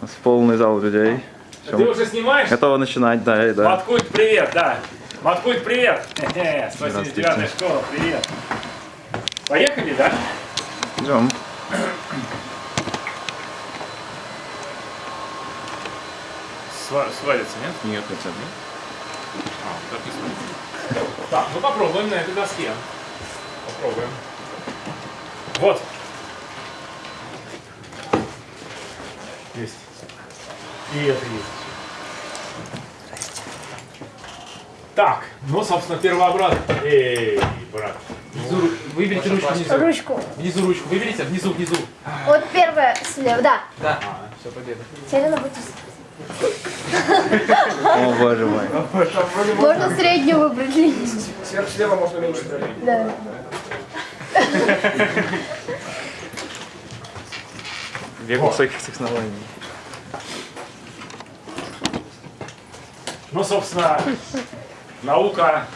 У нас полный зал людей. Всё, Ты уже снимаешь? Готово начинать, да, да. Маткульт, привет, да. Маткульт, привет. Хе-хе, 179 Здравствуйте. школа, привет. Поехали, да? Идем. Сва- свалится, нет? Нет, хотя бы. А, так не свалится. Так, ну попробуем на этой доске. Попробуем. Вот. Есть. И это есть. Так, ну, собственно, первообрат. Эй, брат. Внизу, выберите ручку внизу. Ручку. Внизу ручку, выберите, внизу, внизу. Вот первая слева, да. Да. все, победа. Селена будет. О, боже мой. Можно среднюю выбрать. Сверх слева можно меньше. Да. Век высоких технологий. Ну, собственно, наука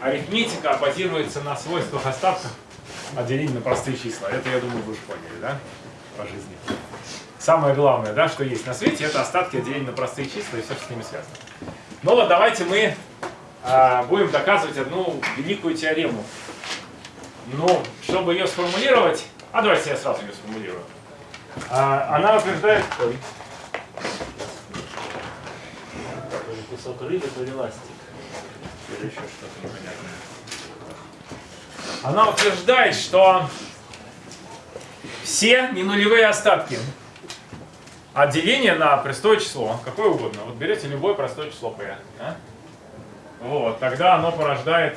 арифметика базируется на свойствах остатков от деления на простые числа. Это, я думаю, вы уже поняли, да, по жизни. Самое главное, да, что есть на свете, это остатки от деления на простые числа и все, что с ними связано. Ну вот давайте мы а, будем доказывать одну великую теорему. Ну, чтобы ее сформулировать, а давайте я сразу ее сформулирую. А, она утверждает... Ой. Кусок рыбы, то ли ластик. Или еще что-то непонятное. Она утверждает, что все ненулевые остатки от деления на простое число, какое угодно, вот берете любое простое число p, да? вот, тогда оно порождает,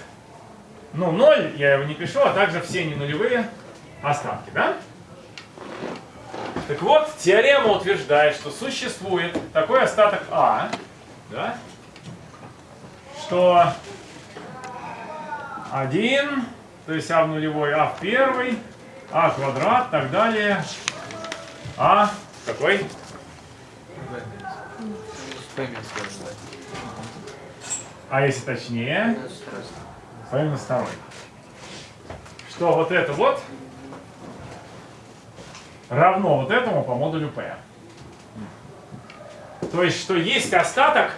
ну, 0, я его не пишу, а также все ненулевые остатки, да? Так вот, теорема утверждает, что существует такой остаток А, да? Что 1, то есть А в нулевой, А в первый, А квадрат, так далее, А какой? А если точнее, P минус второй. Что вот это вот равно вот этому по модулю P. То есть, что есть остаток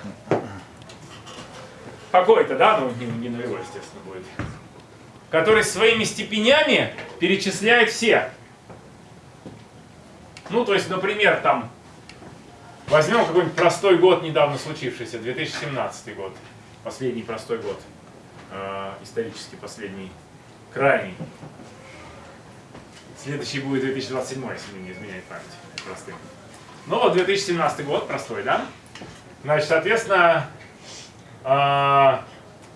какой-то, да, ну не, не нулевой, естественно, будет, который своими степенями перечисляет все. Ну, то есть, например, там, возьмем какой-нибудь простой год, недавно случившийся, 2017 год, последний простой год, э, исторически последний, крайний. Следующий будет 2027, если не изменяет память, простым. Ну вот 2017 год, простой, да? Значит, соответственно,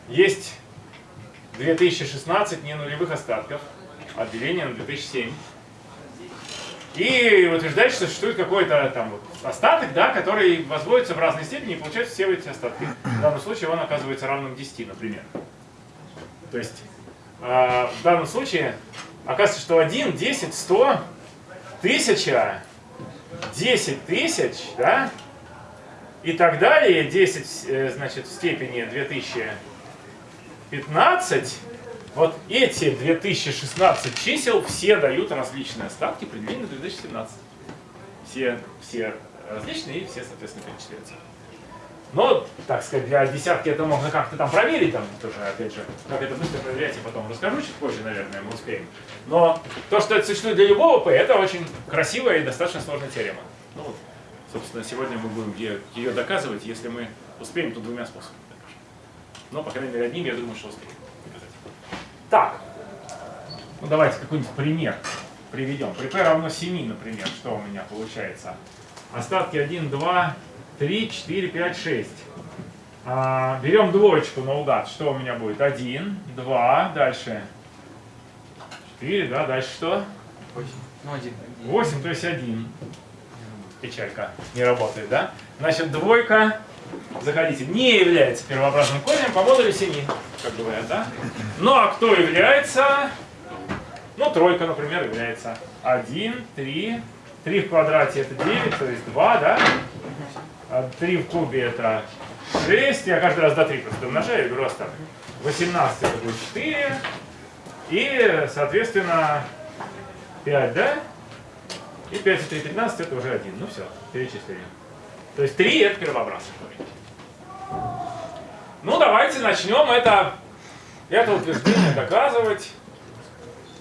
есть 2016 не нулевых остатков от деления на 2007. И утверждает, что существует какой-то там вот остаток, да, который возводится в разной степени и получается все эти остатки. В данном случае он оказывается равным 10, например. То есть а, в данном случае оказывается, что 1, 10, 100, 1000, 10 тысяч, да, и так далее, 10, э, значит, в степени 2015, вот эти 2016 чисел все дают различные остатки при длине 2017. Все, все различные и все, соответственно, перечисляются. Но, так сказать, для десятки это можно как-то там проверить, там тоже, опять же, как это быстро проверять, я потом расскажу чуть позже, наверное, мы успеем. Но то, что это существует для любого P, это очень красивая и достаточно сложная теорема. Ну вот, собственно, сегодня мы будем ее, ее доказывать, если мы успеем, то двумя способами. Но, по крайней мере, одним, я думаю, что успеем доказать. Так, ну давайте какой-нибудь пример приведем. При P равно 7, например, что у меня получается? Остатки 1, 2, 3, 4, 5, 6. А, берем двоечку наугад. Что у меня будет? 1, 2, дальше 4, да, дальше что? Ну, один. 8, то есть 1. Печалька. Не работает, да? Значит, двойка, заходите, не является первообразным корнем по модулю 7, как говорят, да? Ну, а кто является? Ну, тройка, например, является 1, 3, 3 в квадрате это 9, то есть 2, да? 3 в кубе это 6, я каждый раз до 3 просто умножаю и беру остаток. 18 это будет 4, и, соответственно, 5, да? И 5 и 3, 13 это уже 1. Ну все, перечислили. То есть 3 это первообразный корень. Ну давайте начнем это, это утверждение доказывать.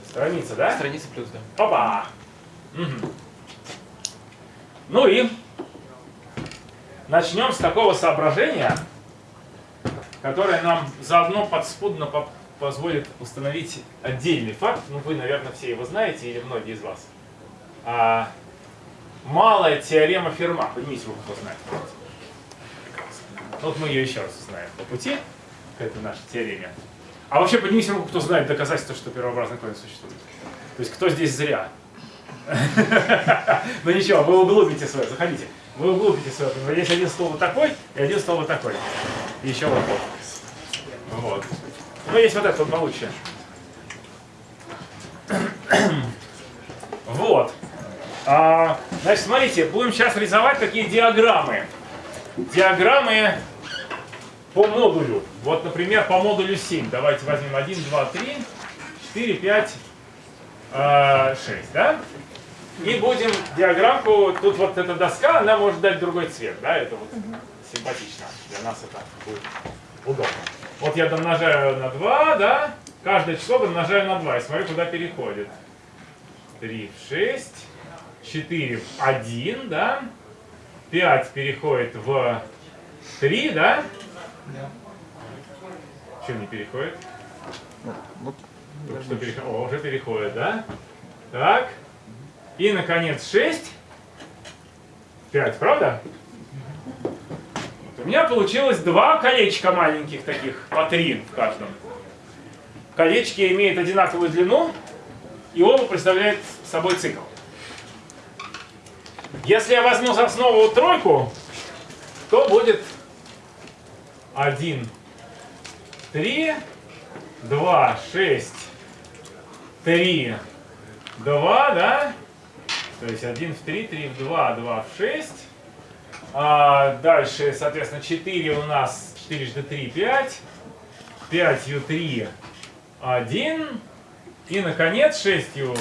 Страница, да? Страница плюс, да. Опа! Мгм. Ну и начнем с такого соображения, которое нам заодно подспудно по- позволит установить отдельный факт. Ну, вы, наверное, все его знаете, или многие из вас. А, малая теорема Ферма. Поднимите руку, кто знает. Вот мы ее еще раз узнаем по пути к этой нашей теореме. А вообще поднимите руку, кто знает доказательства, что первообразный корень существует. То есть кто здесь зря? Ну ничего, вы углубите свое, заходите. Вы углубите свое. Есть один стол вот такой и один стол вот такой. И еще вот такой. Вот. Ну есть вот этот вот получше. Вот. А, значит, смотрите, будем сейчас рисовать такие диаграммы. Диаграммы по модулю. Вот, например, по модулю 7. Давайте возьмем 1, 2, 3, 4, 5, 6, да? И будем диаграммку, тут вот эта доска, она может дать другой цвет, да, это вот симпатично, для нас это будет удобно. Вот я домножаю на 2, да, каждое число домножаю на 2, и смотрю, куда переходит. 3 в 6, 4 в 1, да, 5 переходит в 3, да? Что не переходит? Ну, Только что переходит. О, уже переходит, да? Так. И, наконец, 6. 5, правда? Вот У меня получилось два колечка маленьких таких, по 3 в каждом. Колечки имеют одинаковую длину, и оба представляют собой цикл. Если я возьму за основу тройку, то будет 1, 3, 2, 6, 3, 2, да? То есть 1 в 3, 3 в 2, 2 в 6. А дальше, соответственно, 4 у нас 4 жды 3, 5. 5 ю 3, 1. И, наконец, 6 ю...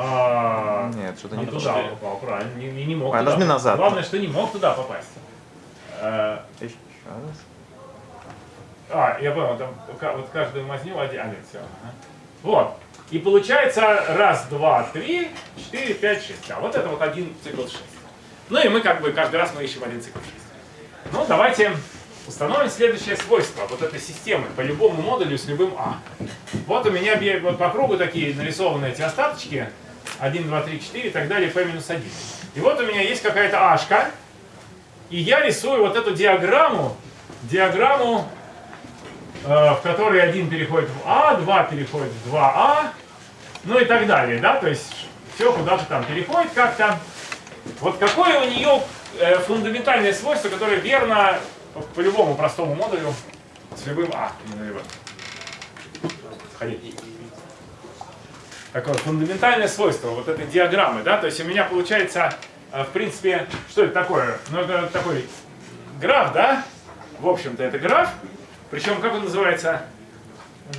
а, Нет, что-то не туда туда. попал, правильно, не, не- не мог А, туда нажми назад. Главное, что не мог туда попасть. Э, Еще раз. а, я понял, там вот каждую мазню один, один все. Вот. И получается раз, два, три, четыре, пять, шесть. А вот это вот один цикл шесть. Ну и мы как бы каждый раз мы ищем один цикл шесть. Ну давайте установим следующее свойство вот этой системы по любому модулю с любым А. Вот у меня вот по кругу такие нарисованы эти остаточки. 1, 2, 3, 4 и так далее, p минус 1. И вот у меня есть какая-то ашка. И я рисую вот эту диаграмму, диаграмму э, в которой один переходит в А, два переходит в 2А, ну и так далее, да, то есть все куда-то там переходит как-то. Вот какое у нее э, фундаментальное свойство, которое верно по, любому простому модулю с любым А. Заходи. Такое фундаментальное свойство вот этой диаграммы, да, то есть у меня получается, э, в принципе, что это такое? Ну это такой граф, да, в общем-то это граф, причем как он называется?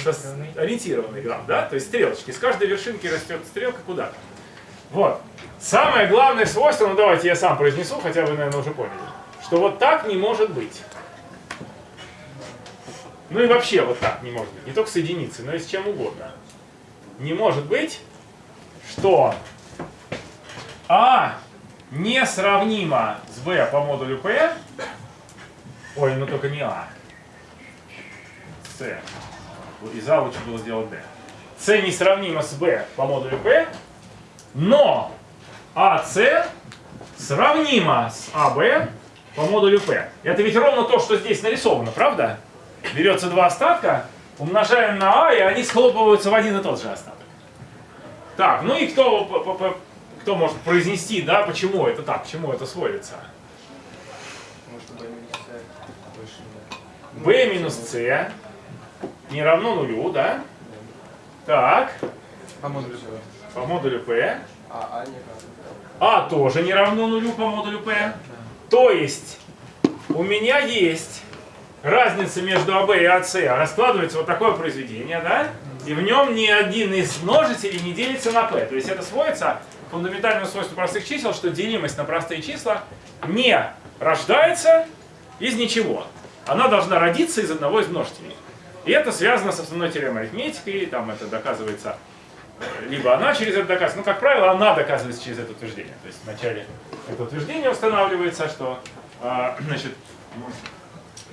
Сос- Ориентированный граф, да? То есть стрелочки. С каждой вершинки растет стрелка куда-то. Вот. Самое главное свойство, ну давайте я сам произнесу, хотя вы, наверное, уже поняли, что вот так не может быть. Ну и вообще вот так не может быть. Не только с единицей, но и с чем угодно. Не может быть, что А несравнимо с B по модулю P. Ой, ну только не А. С. Из А лучше было сделать D. С несравнимо с B по модулю P, но АС сравнимо с АБ по модулю P. Это ведь ровно то, что здесь нарисовано, правда? Берется два остатка, умножаем на А, и они схлопываются в один и тот же остаток. Так, ну и кто, п- п- п- кто может произнести, да, почему это так, к чему это сводится? b минус c не равно нулю, да? Так, По модулю. по модулю p. А, а не. А тоже не равно нулю по модулю p. То есть у меня есть разница между АБ и АС. Раскладывается вот такое произведение, да? И в нем ни один из множителей не делится на p. То есть это сводится фундаментальное свойство простых чисел, что делимость на простые числа не рождается из ничего. Она должна родиться из одного из множителей. И это связано с основной теоремой арифметики, там это доказывается, э, либо она через это доказывается, ну, как правило, она доказывается через это утверждение. То есть вначале это утверждение устанавливается, что, а, значит,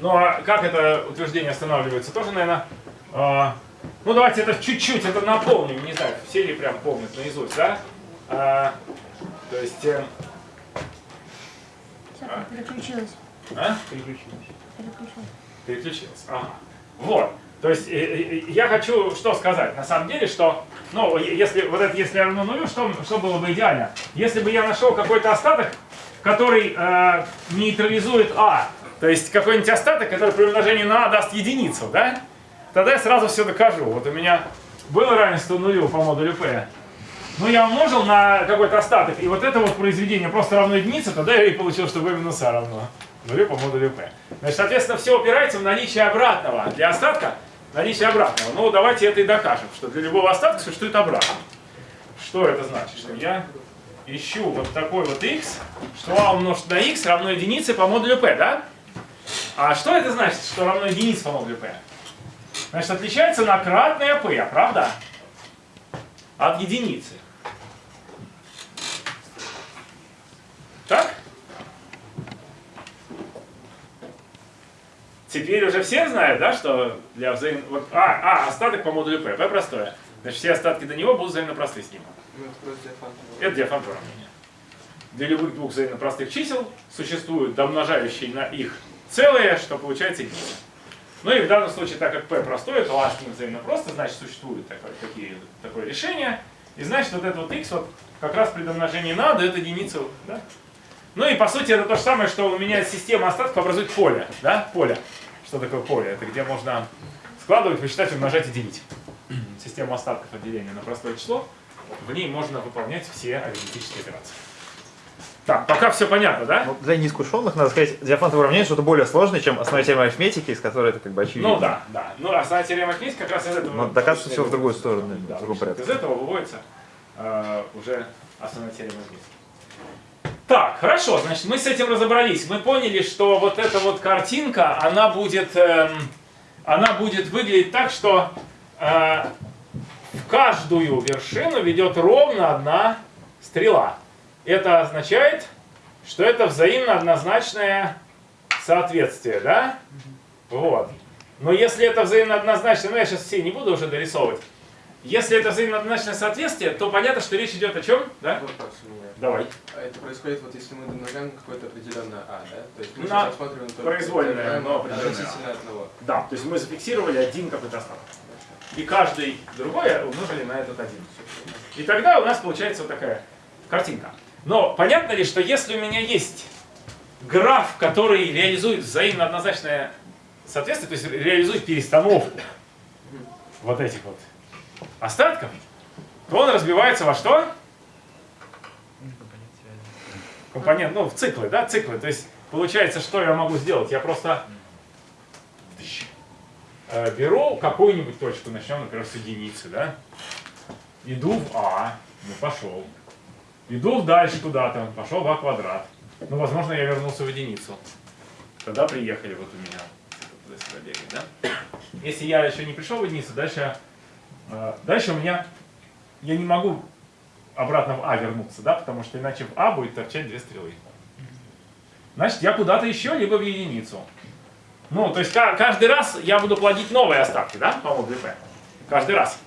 ну, а как это утверждение устанавливается, тоже, наверное, а, ну, давайте это чуть-чуть, это напомним, не знаю, все ли прям помнят наизусть, да? А, то есть, э, Всё, переключилась. а? Переключились. Переключилась. Переключилась. Ага. Вот. То есть э, э, я хочу что сказать. На самом деле, что, ну, если вот это если равно нулю, что, что было бы идеально? Если бы я нашел какой-то остаток, который э, нейтрализует А, то есть какой-нибудь остаток, который при умножении на А даст единицу, да? Тогда я сразу все докажу. Вот у меня было равенство нулю по модулю P. Ну, я умножил на какой-то остаток, и вот это вот произведение просто равно единице, тогда я и получил, что v минус а равно нулю по модулю p. Значит, соответственно, все опирается в наличие обратного. Для остатка наличие обратного. Ну, давайте это и докажем, что для любого остатка существует обратно. Что это значит? Что я ищу вот такой вот x, что а умножить на x равно единице по модулю p, да? А что это значит, что равно единице по модулю p? Значит, отличается на кратное p, правда? От единицы. Так? Теперь уже все знают, да, что для взаим... Вот, а, а, остаток по модулю P. P простое. Значит, все остатки до него будут взаимно просты с ним. Ну, это уравнения. Для любых двух взаимно простых чисел существуют домножающие на их целые, что получается единица. Ну и в данном случае, так как p простое, то с ним взаимно просто, значит, существует такое, такие, такое решение. И значит, вот это вот x вот как раз при домножении на дает единицу. Да? Ну и по сути это то же самое, что у меня система остатков образует поле. Да? Поле. Что такое поле? Это где можно складывать, вычитать, умножать и делить. Система остатков отделения на простое число. В ней можно выполнять все арифметические операции. Так, пока все понятно, да? Ну, для неискушенных, надо сказать, диафантовое уравнение что-то более сложное, чем основная теорема арифметики, из которой это как бы очевидно. Ну да, да. Ну, основная теорема арифметики как раз из этого... Но доказывается все в другую сторону, Да, в другом порядке. Из этого выводится э, уже основная теорема арифметики. Так, хорошо, значит, мы с этим разобрались. Мы поняли, что вот эта вот картинка, она будет, эм, она будет выглядеть так, что э, в каждую вершину ведет ровно одна стрела. Это означает, что это взаимно однозначное соответствие, да? Вот. Но если это взаимно однозначное, ну я сейчас все не буду уже дорисовывать. Если это взаимно однозначное соответствие, то понятно, что речь идет о чем, да? Вопрос у меня. Давай. А это происходит, вот если мы домножаем какое-то определенное А, да? То есть мы На рассматриваем только произвольное, но определенное относительно одного. Да, то есть мы зафиксировали один какой-то остаток. И каждый другой умножили на этот один. И тогда у нас получается вот такая картинка. Но понятно ли, что если у меня есть граф, который реализует взаимно однозначное соответствие, то есть реализует перестановку вот этих вот остатков, то он разбивается во что? Компонент, ну, в циклы, да, циклы. То есть получается, что я могу сделать? Я просто э, беру какую-нибудь точку, начнем, например, с единицы, да? Иду в А, ну пошел. Иду дальше куда-то, пошел в А квадрат. Ну, возможно, я вернулся в единицу. Тогда приехали вот у меня. Туда-сюда бегать, да? Если я еще не пришел в единицу, дальше, э, дальше у меня, я не могу обратно в А вернуться, да, потому что иначе в А будет торчать две стрелы. Значит, я куда-то еще, либо в единицу. Ну, то есть ка- каждый раз я буду плодить новые остатки, да, по модулю P. Каждый раз.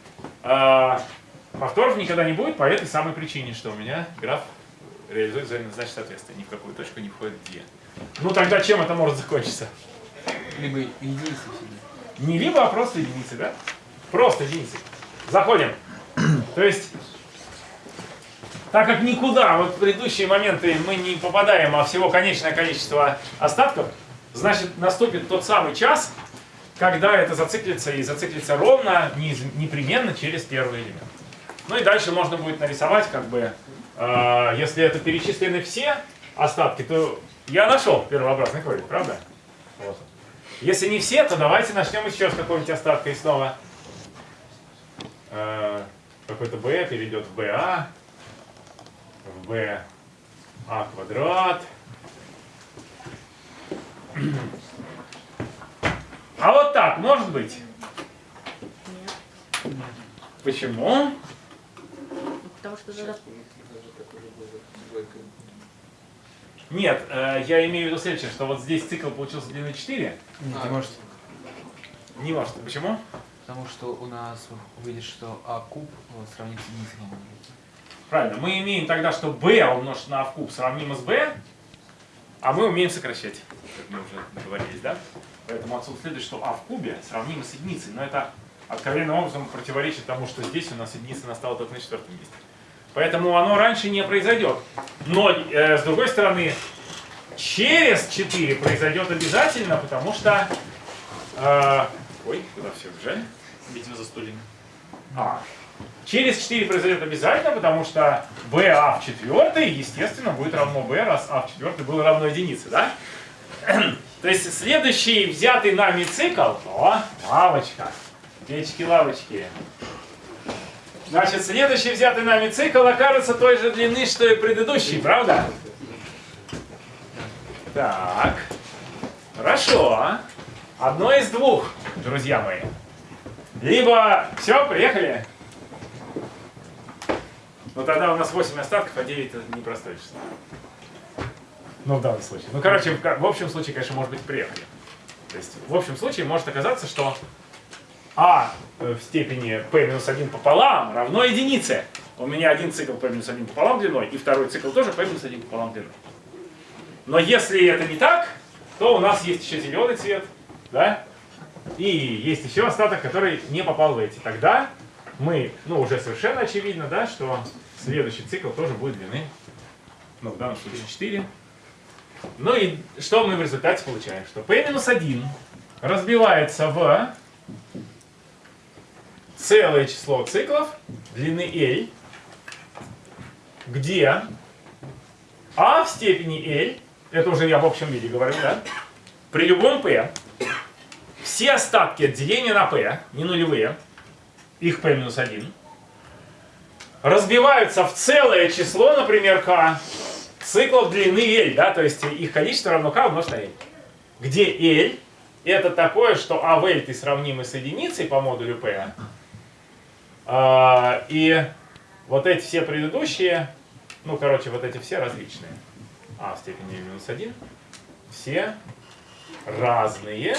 Повторов никогда не будет по этой самой причине, что у меня граф реализует взаимное значит соответствие. Ни в какую точку не входит две. Ну тогда чем это может закончиться? Либо единицы всегда. Не либо, а просто единицы, да? Просто единицы. Заходим. То есть, так как никуда вот в предыдущие моменты мы не попадаем, а всего конечное количество остатков, значит наступит тот самый час, когда это зациклится и зациклится ровно, непременно через первый элемент. Ну и дальше можно будет нарисовать, как бы, э, если это перечислены все остатки, то я нашел первообразный корень, правда? Вот. Если не все, то давайте начнем еще с какого-нибудь остатка и снова. Э, Какой-то b перейдет в ba. в b а квадрат. А вот так может быть? Почему? Потому что тогда Нет, э, я имею в виду следующее, что вот здесь цикл получился длиной 4. А, Не может. Не может. Почему? Потому что у нас увидишь, что А куб вот, сравнить с единицей. Правильно. Мы имеем тогда, что b умножить на a в куб сравнимо с b, а мы умеем сокращать, как мы уже договорились, да? Поэтому отсюда следует, что а в кубе сравнимо с единицей. Но это откровенным образом противоречит тому, что здесь у нас единица настала только на четвертом месте. Поэтому оно раньше не произойдет. Но, э, с другой стороны, через 4 произойдет обязательно, потому что... э, ой, куда все бежали? Видимо, за стульями. А. Через 4 произойдет обязательно, потому что BA в четвертой, естественно, будет равно B, раз А в четвертой было равно единице, да? То есть следующий взятый нами цикл, о, лавочка, печки-лавочки. Значит, следующий взятый нами цикл окажется той же длины, что и предыдущий, правда? Так, хорошо. Одно из двух, друзья мои. Либо, все, приехали. Ну тогда у нас 8 остатков, а 9 это непростое число. Ну, в данном случае. Ну, короче, в, общем случае, конечно, может быть приехали. То есть, в общем случае может оказаться, что а э, в степени p минус 1 пополам равно единице. У меня один цикл p минус 1 пополам длиной, и второй цикл тоже p минус 1 пополам длиной. Но если это не так, то у нас есть еще зеленый цвет, да? И есть еще остаток, который не попал в эти. Тогда мы, ну, уже совершенно очевидно, да, что следующий цикл тоже будет длины, ну, в данном случае 4. Ну и что мы в результате получаем? Что p-1 разбивается в целое число циклов длины L, где а в степени L, это уже я в общем виде говорю, да, при любом p, все остатки от деления на p, не нулевые, их p минус 1, разбиваются в целое число, например, k, циклов длины L, да, то есть их количество равно k умножить на L. Где L это такое, что а в L ты сравнимы с единицей по модулю P, и вот эти все предыдущие, ну, короче, вот эти все различные. А в степени минус 1, все разные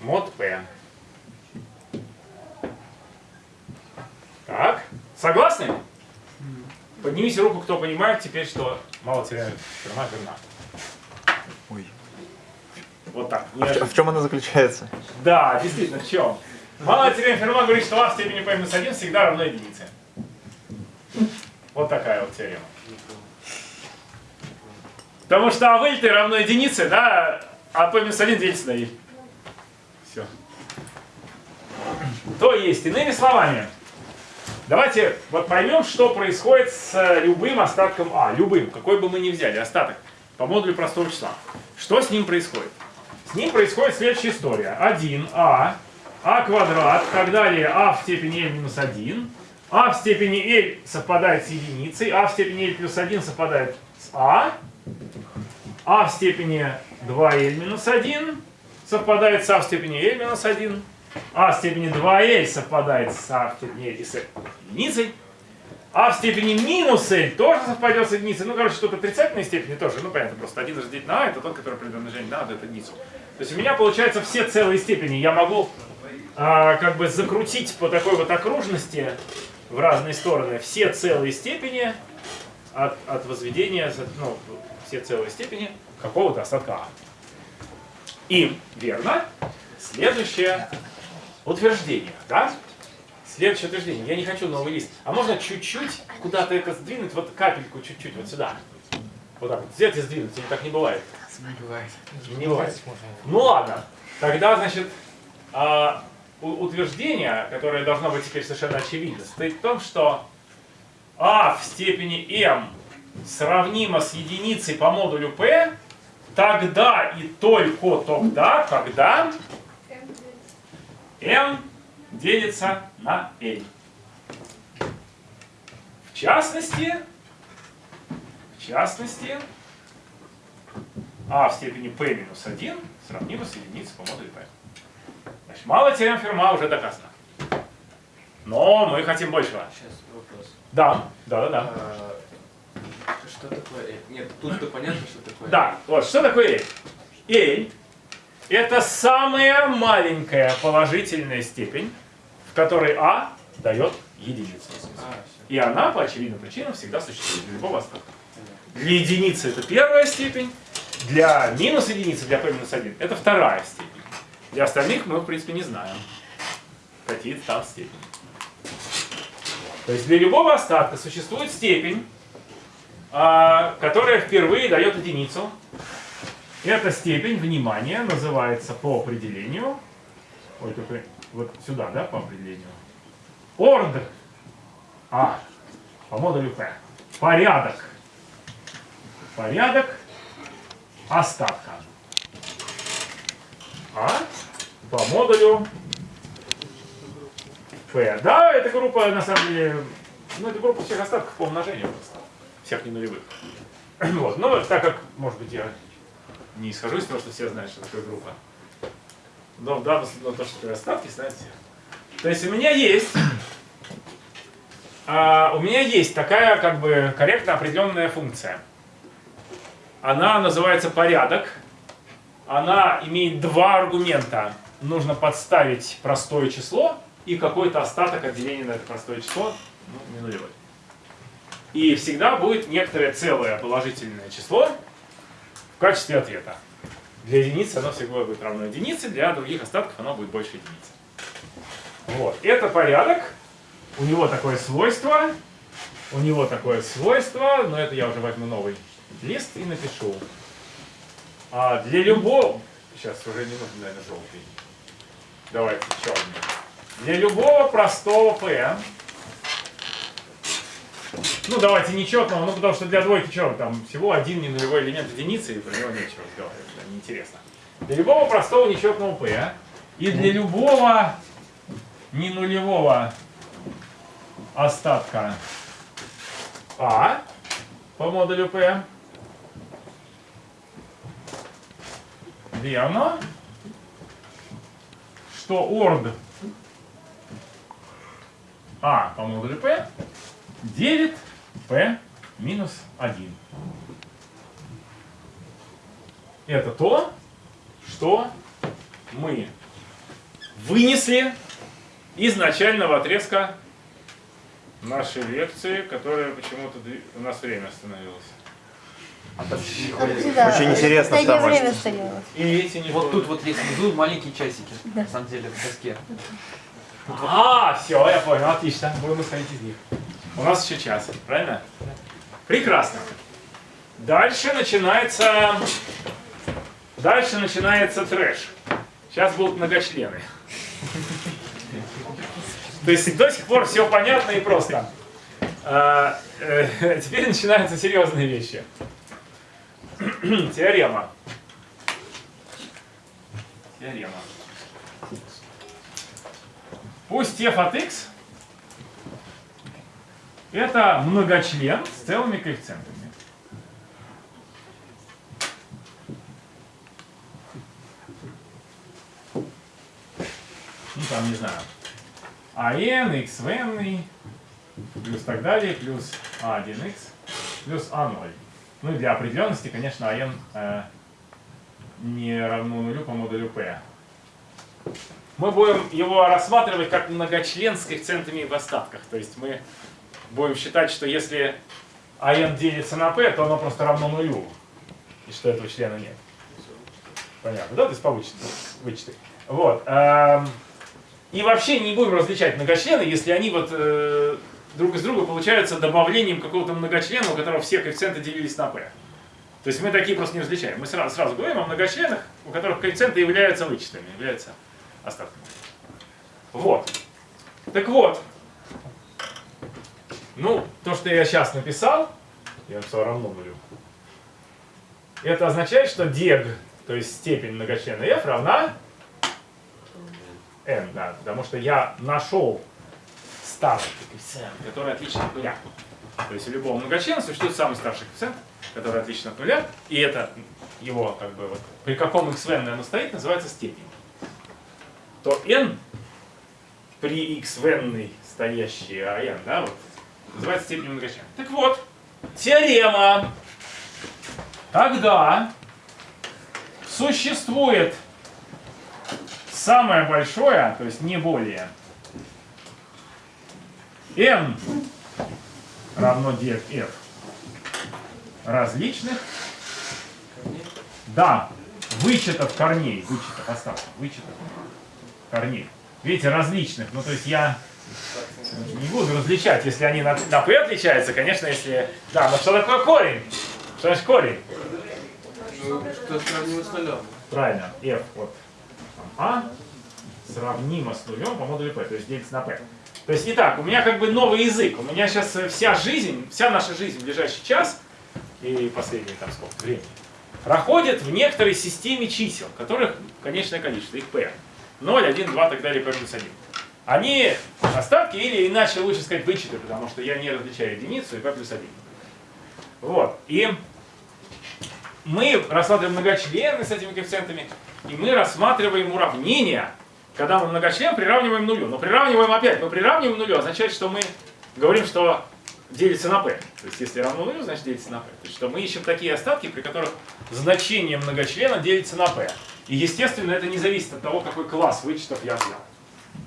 мод P. Так, согласны? Поднимите руку, кто понимает теперь, что мало теряют ферма верна. Ой. Вот так. А в чё- в чем она заключается? Да, действительно, в чем? Малая теорема Ферма говорит, что а в степени p минус 1 всегда равно единице. Вот такая вот теорема. Потому что а в равно единице, да, а p минус 1 делится на L. Все. То есть, иными словами, давайте вот поймем, что происходит с любым остатком А. Любым, какой бы мы ни взяли остаток по модулю простого числа. Что с ним происходит? С ним происходит следующая история. 1а, а квадрат, так далее, а в степени l минус 1. а в степени l совпадает с единицей, а в степени l плюс 1 совпадает с а. а в степени 2l минус 1 совпадает с а в степени l минус 1. а в степени 2l совпадает с а в степени l с единицей. А в степени минус l тоже совпадет с единицей. Ну, короче, тут отрицательные степени тоже. Ну, понятно, просто 1 разделить на а, это тот, который при умножении на вот эту единицу. То есть у меня получается все целые степени. Я могу а, как бы закрутить по такой вот окружности в разные стороны все целые степени от, от возведения, ну, все целые степени какого-то остатка А. И, верно, следующее утверждение, да? Следующее утверждение. Я не хочу новый лист. А можно чуть-чуть куда-то это сдвинуть, вот капельку чуть-чуть, вот сюда. Вот так вот. Взять и сдвинуть, или так не бывает. Не бывает. Не бывает. Ну ладно. Тогда, значит, а, утверждение, которое должно быть теперь совершенно очевидно, состоит в том, что а в степени m сравнимо с единицей по модулю p, тогда и только тогда, когда m делится на l. В частности, в частности, а в степени p минус 1 сравнимо с единицей по модулю p. Значит, мало теорем Ферма уже доказано. Но мы хотим большего. Сейчас вопрос. Да, да, да, да. А, Что такое L? Нет, тут-то понятно, что такое Да, вот что такое L? L – это самая маленькая положительная степень, в которой А дает единицу. А. И она по очевидным причинам всегда существует для любого остатка. Для единицы это первая степень, для минус единицы, для p минус 1, это вторая степень. Для остальных мы, в принципе, не знаем. Какие-то там степени. То есть для любого остатка существует степень, а, которая впервые дает единицу. Эта степень, внимание, называется по определению, ой, только вот сюда, да, по определению, орд А по модулю P. Порядок. Порядок остатка. А по модулю P. Да, эта группа, на самом деле, ну, это группа всех остатков по умножению просто. Всех ненулевых. Вот. Но так как, может быть, я не исхожу из того, что все знают, что такое группа. Но в данном случае, то, что такое остатки, знают все. То есть у меня есть а, у меня есть такая как бы корректно определенная функция. Она называется порядок. Она имеет два аргумента. Нужно подставить простое число и какой-то остаток от деления на это простое число, ну, не нулевой. И всегда будет некоторое целое положительное число в качестве ответа. Для единицы оно всегда будет равно единице, для других остатков оно будет больше единицы. Вот. Это порядок. У него такое свойство. У него такое свойство, но это я уже возьму новый лист и напишу. А для любого... Сейчас уже не нужен, наверное, желтый. Давайте черный. Для любого простого p. Ну, давайте нечетного, ну, потому что для двойки что, там всего один ненулевой элемент единицы, и про него нечего разговаривать, да, неинтересно. Для любого простого нечетного p и для любого ненулевого остатка А по модулю P. Верно, что орд А по модулю P делит P минус 1. Это то, что мы вынесли из начального отрезка нашей лекции, которая почему-то у нас время остановилось. Очень интересно стояло. И эти не Вот тут вот есть внизу маленькие часики, на самом деле, в доске. А, все, я понял, отлично. Будем исходить из них. У нас еще час, правильно? Прекрасно. Дальше начинается... Дальше начинается трэш. Сейчас будут многочлены. То есть до сих пор все понятно и просто. А, э, теперь начинаются серьезные вещи. Теорема. Теорема. Пусть f от x это многочлен с целыми коэффициентами. Ну там, не знаю, АН, x в n, плюс так далее, плюс А1х, плюс А0. Ну и для определенности, конечно, АН э, не равно нулю по модулю P. Мы будем его рассматривать как многочлен с коэффициентами в остатках. То есть мы будем считать, что если АН делится на P, то оно просто равно нулю. И что этого члена нет. Понятно, да? То есть по вычету. вычеты. Вот. эм, И вообще не будем различать многочлены, если они вот э, друг из друга получаются добавлением какого-то многочлена, у которого все коэффициенты делились на p. То есть мы такие просто не различаем. Мы сразу, сразу говорим о многочленах, у которых коэффициенты являются вычетами, являются остатками. Вот. Так вот. Ну, то, что я сейчас написал, я написал равно нулю. Это означает, что дег, то есть степень многочлена f равна n, да, потому что я нашел старый коэффициент, который отличен от нуля. То есть у любого многочлена существует самый старший коэффициент, который отличен от нуля, и это его, как бы, вот, при каком xn оно стоит, называется степень. То n при xn стоящий а n, да, вот, называется степень многочлена. Так вот, теорема. Тогда существует самое большое, то есть не более, n равно df различных, да, вычетов корней, вычетов остатков, вычетов корней. Видите, различных, ну то есть я не буду различать, если они на, на p отличаются, конечно, если... Да, но что такое корень? Что значит корень? Что сравнимо с нулем. Правильно, f от а сравнимо с нулем по модулю p, то есть делится на p. То есть, итак, у меня как бы новый язык. У меня сейчас вся жизнь, вся наша жизнь в ближайший час и последние там сколько времени проходит в некоторой системе чисел, которых конечное количество, их p. 0, 1, 2, так далее, плюс 1. Они остатки или иначе лучше сказать вычеты, потому что я не различаю единицу и p плюс 1. Вот. И мы рассматриваем многочлены с этими коэффициентами, и мы рассматриваем уравнения, когда мы многочлен приравниваем нулю. Но приравниваем опять, мы приравниваем нулю, означает, что мы говорим, что делится на p. То есть если равно нулю, значит делится на p. То есть что мы ищем такие остатки, при которых значение многочлена делится на p. И естественно это не зависит от того, какой класс вычетов я взял.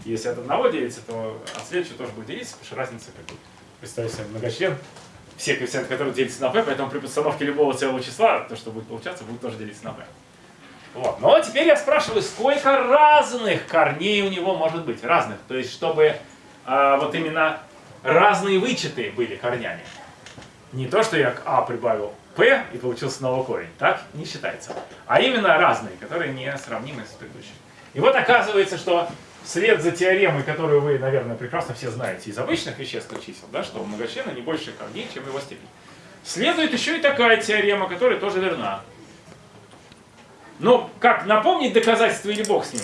Если от одного делится, то от следующего тоже будет делиться, потому что разница как бы. Представьте себе многочлен, все коэффициенты, которые делятся на p, поэтому при подстановке любого целого числа, то, что будет получаться, будет тоже делиться на p. Вот. Но теперь я спрашиваю, сколько разных корней у него может быть? Разных. То есть, чтобы а, вот именно разные вычеты были корнями. Не то, что я к а прибавил p и получил снова корень. Так не считается. А именно разные, которые не сравнимы с предыдущими. И вот оказывается, что вслед за теоремой, которую вы, наверное, прекрасно все знаете из обычных вещественных чисел, да, что у многочлена не больше корней, чем его степень. Следует еще и такая теорема, которая тоже верна. Но как, напомнить доказательства или бог с ним?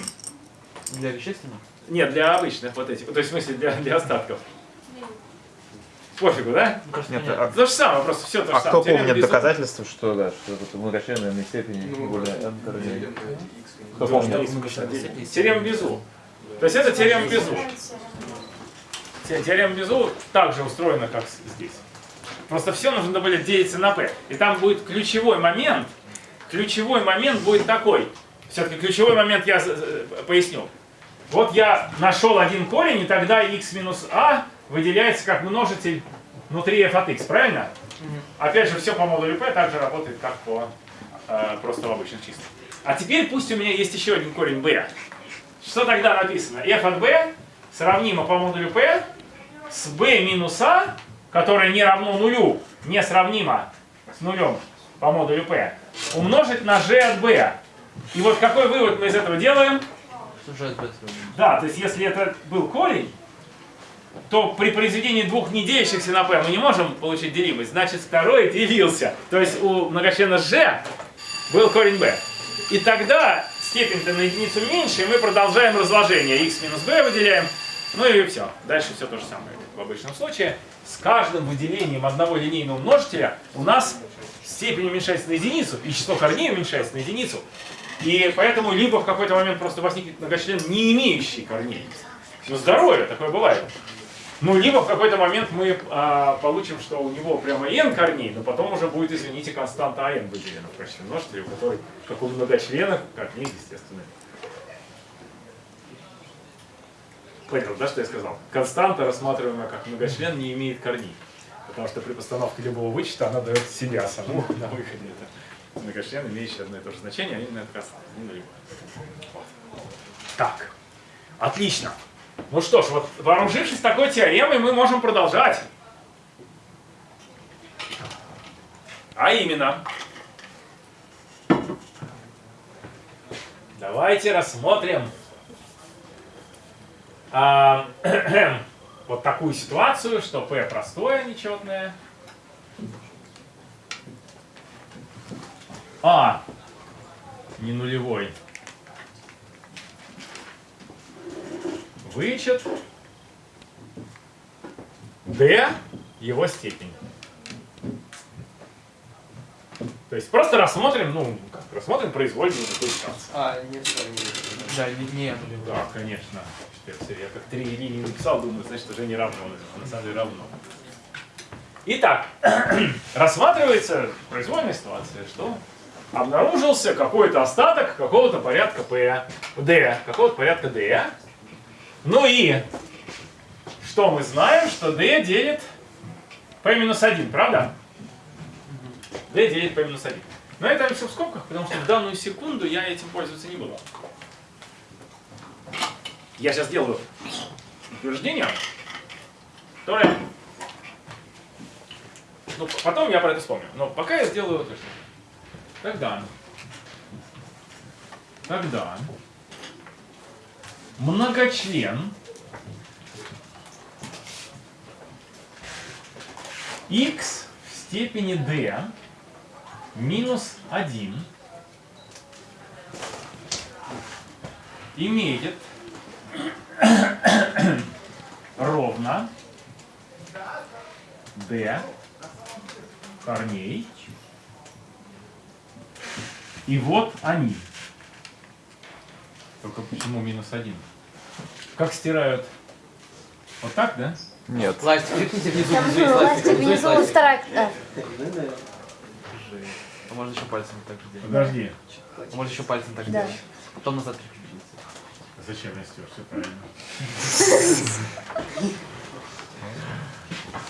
Для вещественных? Нет, для обычных вот этих, то есть в смысле для, для остатков. Пофигу, да? Нет, а, То же самое, просто все то же а самое. кто Теорема помнит Безу- доказательства, что да, что это многочленная степени Ну, более n корней? Кто помнит? Теорема Безу. То есть это теорема Безу. Те- Теорема Безу также устроена, как здесь. Просто все нужно будет делиться на p. И там будет ключевой момент. Ключевой момент будет такой. Все-таки ключевой момент я за- за- поясню. Вот я нашел один корень, и тогда x минус a выделяется как множитель внутри f от x, правильно? Опять же, все по модулю p также работает, как по э, просто в обычных числах. А теперь пусть у меня есть еще один корень b. Что тогда написано? f от b сравнимо по модулю p с b минус a, которое не равно нулю, не сравнимо с нулем по модулю p, умножить на g от b. И вот какой вывод мы из этого делаем? Да, то есть если это был корень, то при произведении двух не делящихся на p мы не можем получить делимость. Значит, второй делился. То есть у многочлена g был корень b. И тогда степень-то на единицу меньше, и мы продолжаем разложение. x минус b выделяем. Ну и все. Дальше все то же самое. В обычном случае с каждым выделением одного линейного множителя у нас степень уменьшается на единицу, и число корней уменьшается на единицу. И поэтому либо в какой-то момент просто возникнет многочлен, не имеющий корней. Ну, здоровье, такое бывает. Ну, либо в какой-то момент мы а, получим, что у него прямо n корней, но потом уже будет, извините, константа n выделена в качестве множителя, у которой, как у многочлена, корней, естественно. Понял, да, что я сказал? Константа, рассматриваемая как многочлен, не имеет корней. Потому что при постановке любого вычета она дает себя саму на выходе. Это многочлен, имеющий одно и то же значение, а именно это. Вот. Так, отлично. Ну что ж, вот вооружившись такой теоремой, мы можем продолжать. А именно, давайте рассмотрим а, вот такую ситуацию, что P простое, нечетное. А не нулевой. Вычет. D его степень. То есть просто рассмотрим, ну, как, рассмотрим произвольную такую ситуацию. А, нет, что не Да, не, не нулевой. Да, конечно. Я как три линии написал, думаю, значит уже не равно. А на самом деле равно. Итак, рассматривается произвольная ситуация, что обнаружился какой-то остаток какого-то порядка P, D, какого-то порядка D. Ну и что мы знаем, что D делит P минус 1, правда? D делит P минус 1. Но это все в скобках, потому что в данную секунду я этим пользоваться не буду. Я сейчас сделаю утверждение, которое... Ну, потом я про это вспомню. Но пока я сделаю утверждение. Тогда... Тогда... Многочлен x в степени d минус 1 имеет ровно d корней. И вот они. Только почему минус один? Как стирают? Вот так, да? Нет. Ластик, кликните внизу, внизу есть ластик. ластик внизу внизу ластик. вторая. да. А можно еще пальцем так сделать. Подожди. А можно еще пальцем так Да. сделать. Потом назад крепить. Зачем я стер? Все правильно.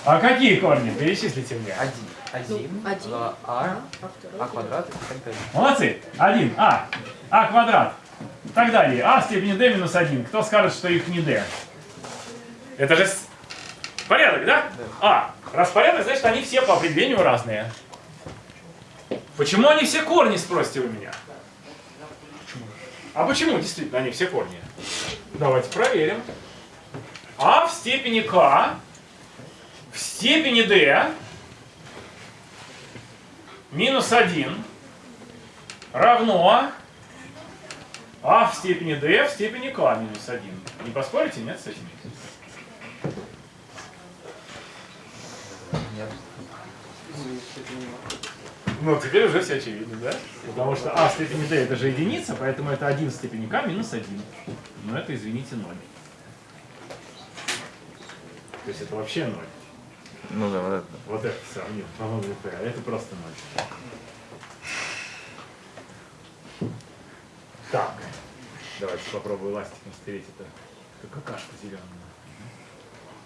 А какие корни? Перечислите мне. Один. Один. Ну, один. два, А. А, а А квадрат и так далее. Молодцы. Один. А. А квадрат. И так далее. А в степени d минус 1. Кто скажет, что их не d? Это же порядок, да? А. Раз порядок, значит они все по определению разные. Почему они все корни, спросите вы меня? А почему действительно они все корни? Давайте проверим. А в степени k в степени d минус 1 равно а в степени d в степени k минус 1. Не поспорите, нет, с этим? Нет. Ну, теперь уже все очевидно, да? Потому что а в степени d это же единица, поэтому это 1 в степени k минус 1. Но это, извините, 0. То есть это вообще 0. Ну да, вот это. Вот это сравнил, по-моему, это, а это просто 0. Так, давайте попробую ластиком стереть это, какашку зеленую.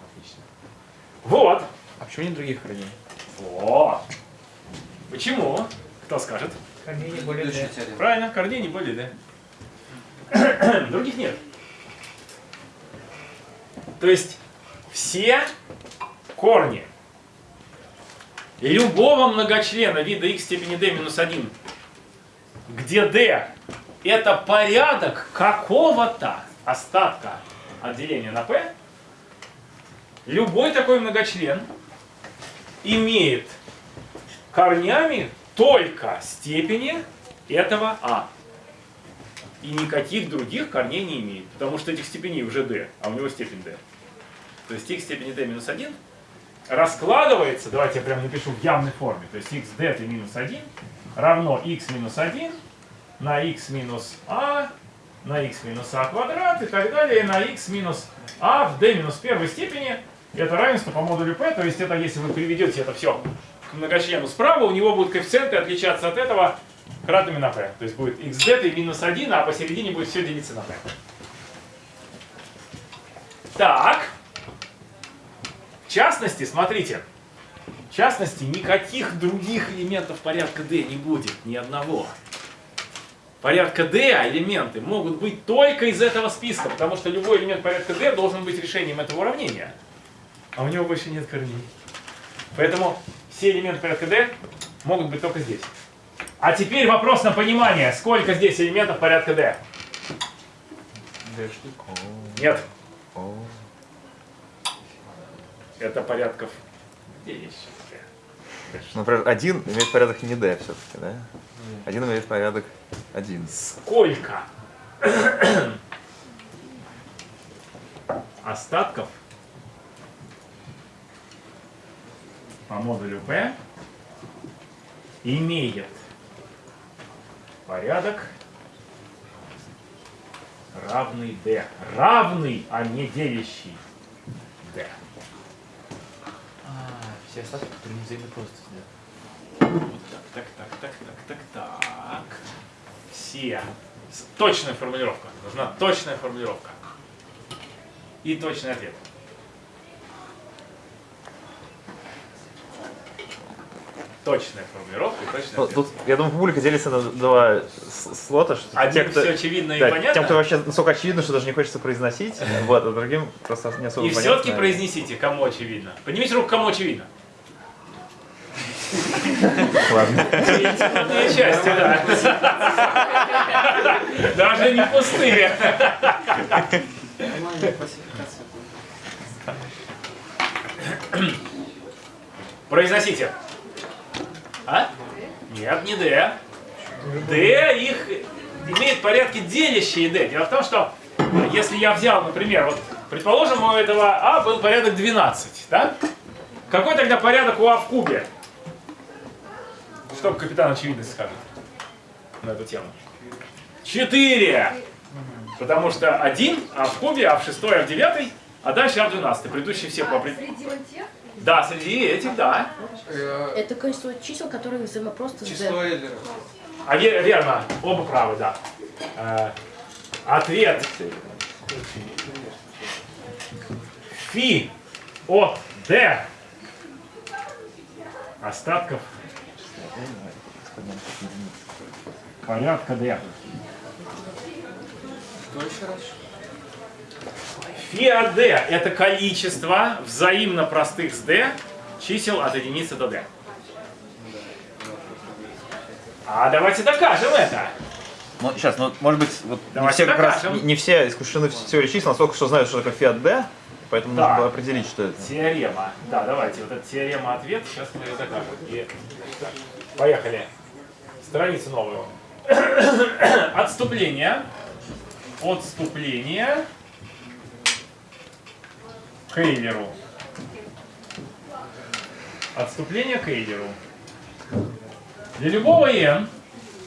Отлично. Вот! А почему нет других корней? Вот! Почему? Кто скажет? Корней не более D. Правильно, корней не более, да? Других нет. То есть все корни любого многочлена вида x в степени d минус 1, где d это порядок какого-то остатка от деления на p, любой такой многочлен имеет корнями только степени этого а. И никаких других корней не имеет, потому что этих степеней уже d, а у него степень d. То есть x степени d минус 1 раскладывается, давайте я прям напишу в явной форме, то есть x d минус 1 равно x минус 1 на x минус а, на x минус а квадрат и так далее, на x минус а в d минус первой степени. Это равенство по модулю p, то есть это если вы приведете это все к многочлену справа, у него будут коэффициенты отличаться от этого кратными на p. То есть будет xd и минус 1, а посередине будет все делиться на p. Так. В частности, смотрите. В частности, никаких других элементов порядка d не будет, ни одного. Порядка d элементы могут быть только из этого списка, потому что любой элемент порядка d должен быть решением этого уравнения. А у него больше нет корней. Поэтому все элементы порядка d могут быть только здесь. А теперь вопрос на понимание, сколько здесь элементов порядка d? Нет, это порядков 9 еще. Ну, Например, один имеет порядок не D все-таки, да? Один имеет порядок один. Сколько остатков по модулю P имеет порядок равный D. Равный, а не делящий D. А, все остатки, которые не взаимопросты. Так, так, так, так, так, так. Все. Точная формулировка. Нужна точная формулировка. И точный ответ. Точная формулировка и точный Ну, тут, я думаю, публика делится на два слота. Что Одним те, кто, все очевидно и да, понятно. тем, кто вообще настолько очевидно, что даже не хочется произносить, вот, а другим просто не особо И понятно. все-таки произнесите, кому очевидно. Поднимите руку, кому очевидно. Ладно. Части, да. Даже не пустые. Произносите. А? Нет, не D. D их имеет порядки делящие D. Дело в том, что если я взял, например, вот, предположим, у этого А был порядок 12, да? Какой тогда порядок у А в кубе? Что капитан очевидность скажет на эту тему? 4. Потому что 1, А в кубе, А в 6, А в 9, а дальше А в 12. Предыдущие все по определению. Среди тех Да, среди этих, да. Э, это количество чисел, которые взаимопросты с Число. Эйлера. А ве- верно, оба правы, да. Э, ответ фи от d остатков порядка d. Что еще раз? Фи от d это количество взаимно простых с d чисел от единицы до d. А давайте докажем это. Ну, сейчас, ну, может быть, вот не все как раз, докажем. не, не все искушены в теории чисел, настолько, что знают, что такое фиат D, поэтому Да. нужно было определить, что это. Теорема. Да, давайте, вот эта теорема ответ, сейчас мы ее докажем. И, так, поехали. Страницу новую. Отступление. Отступление к Эйлеру. Отступление к Эйлеру. Для любого n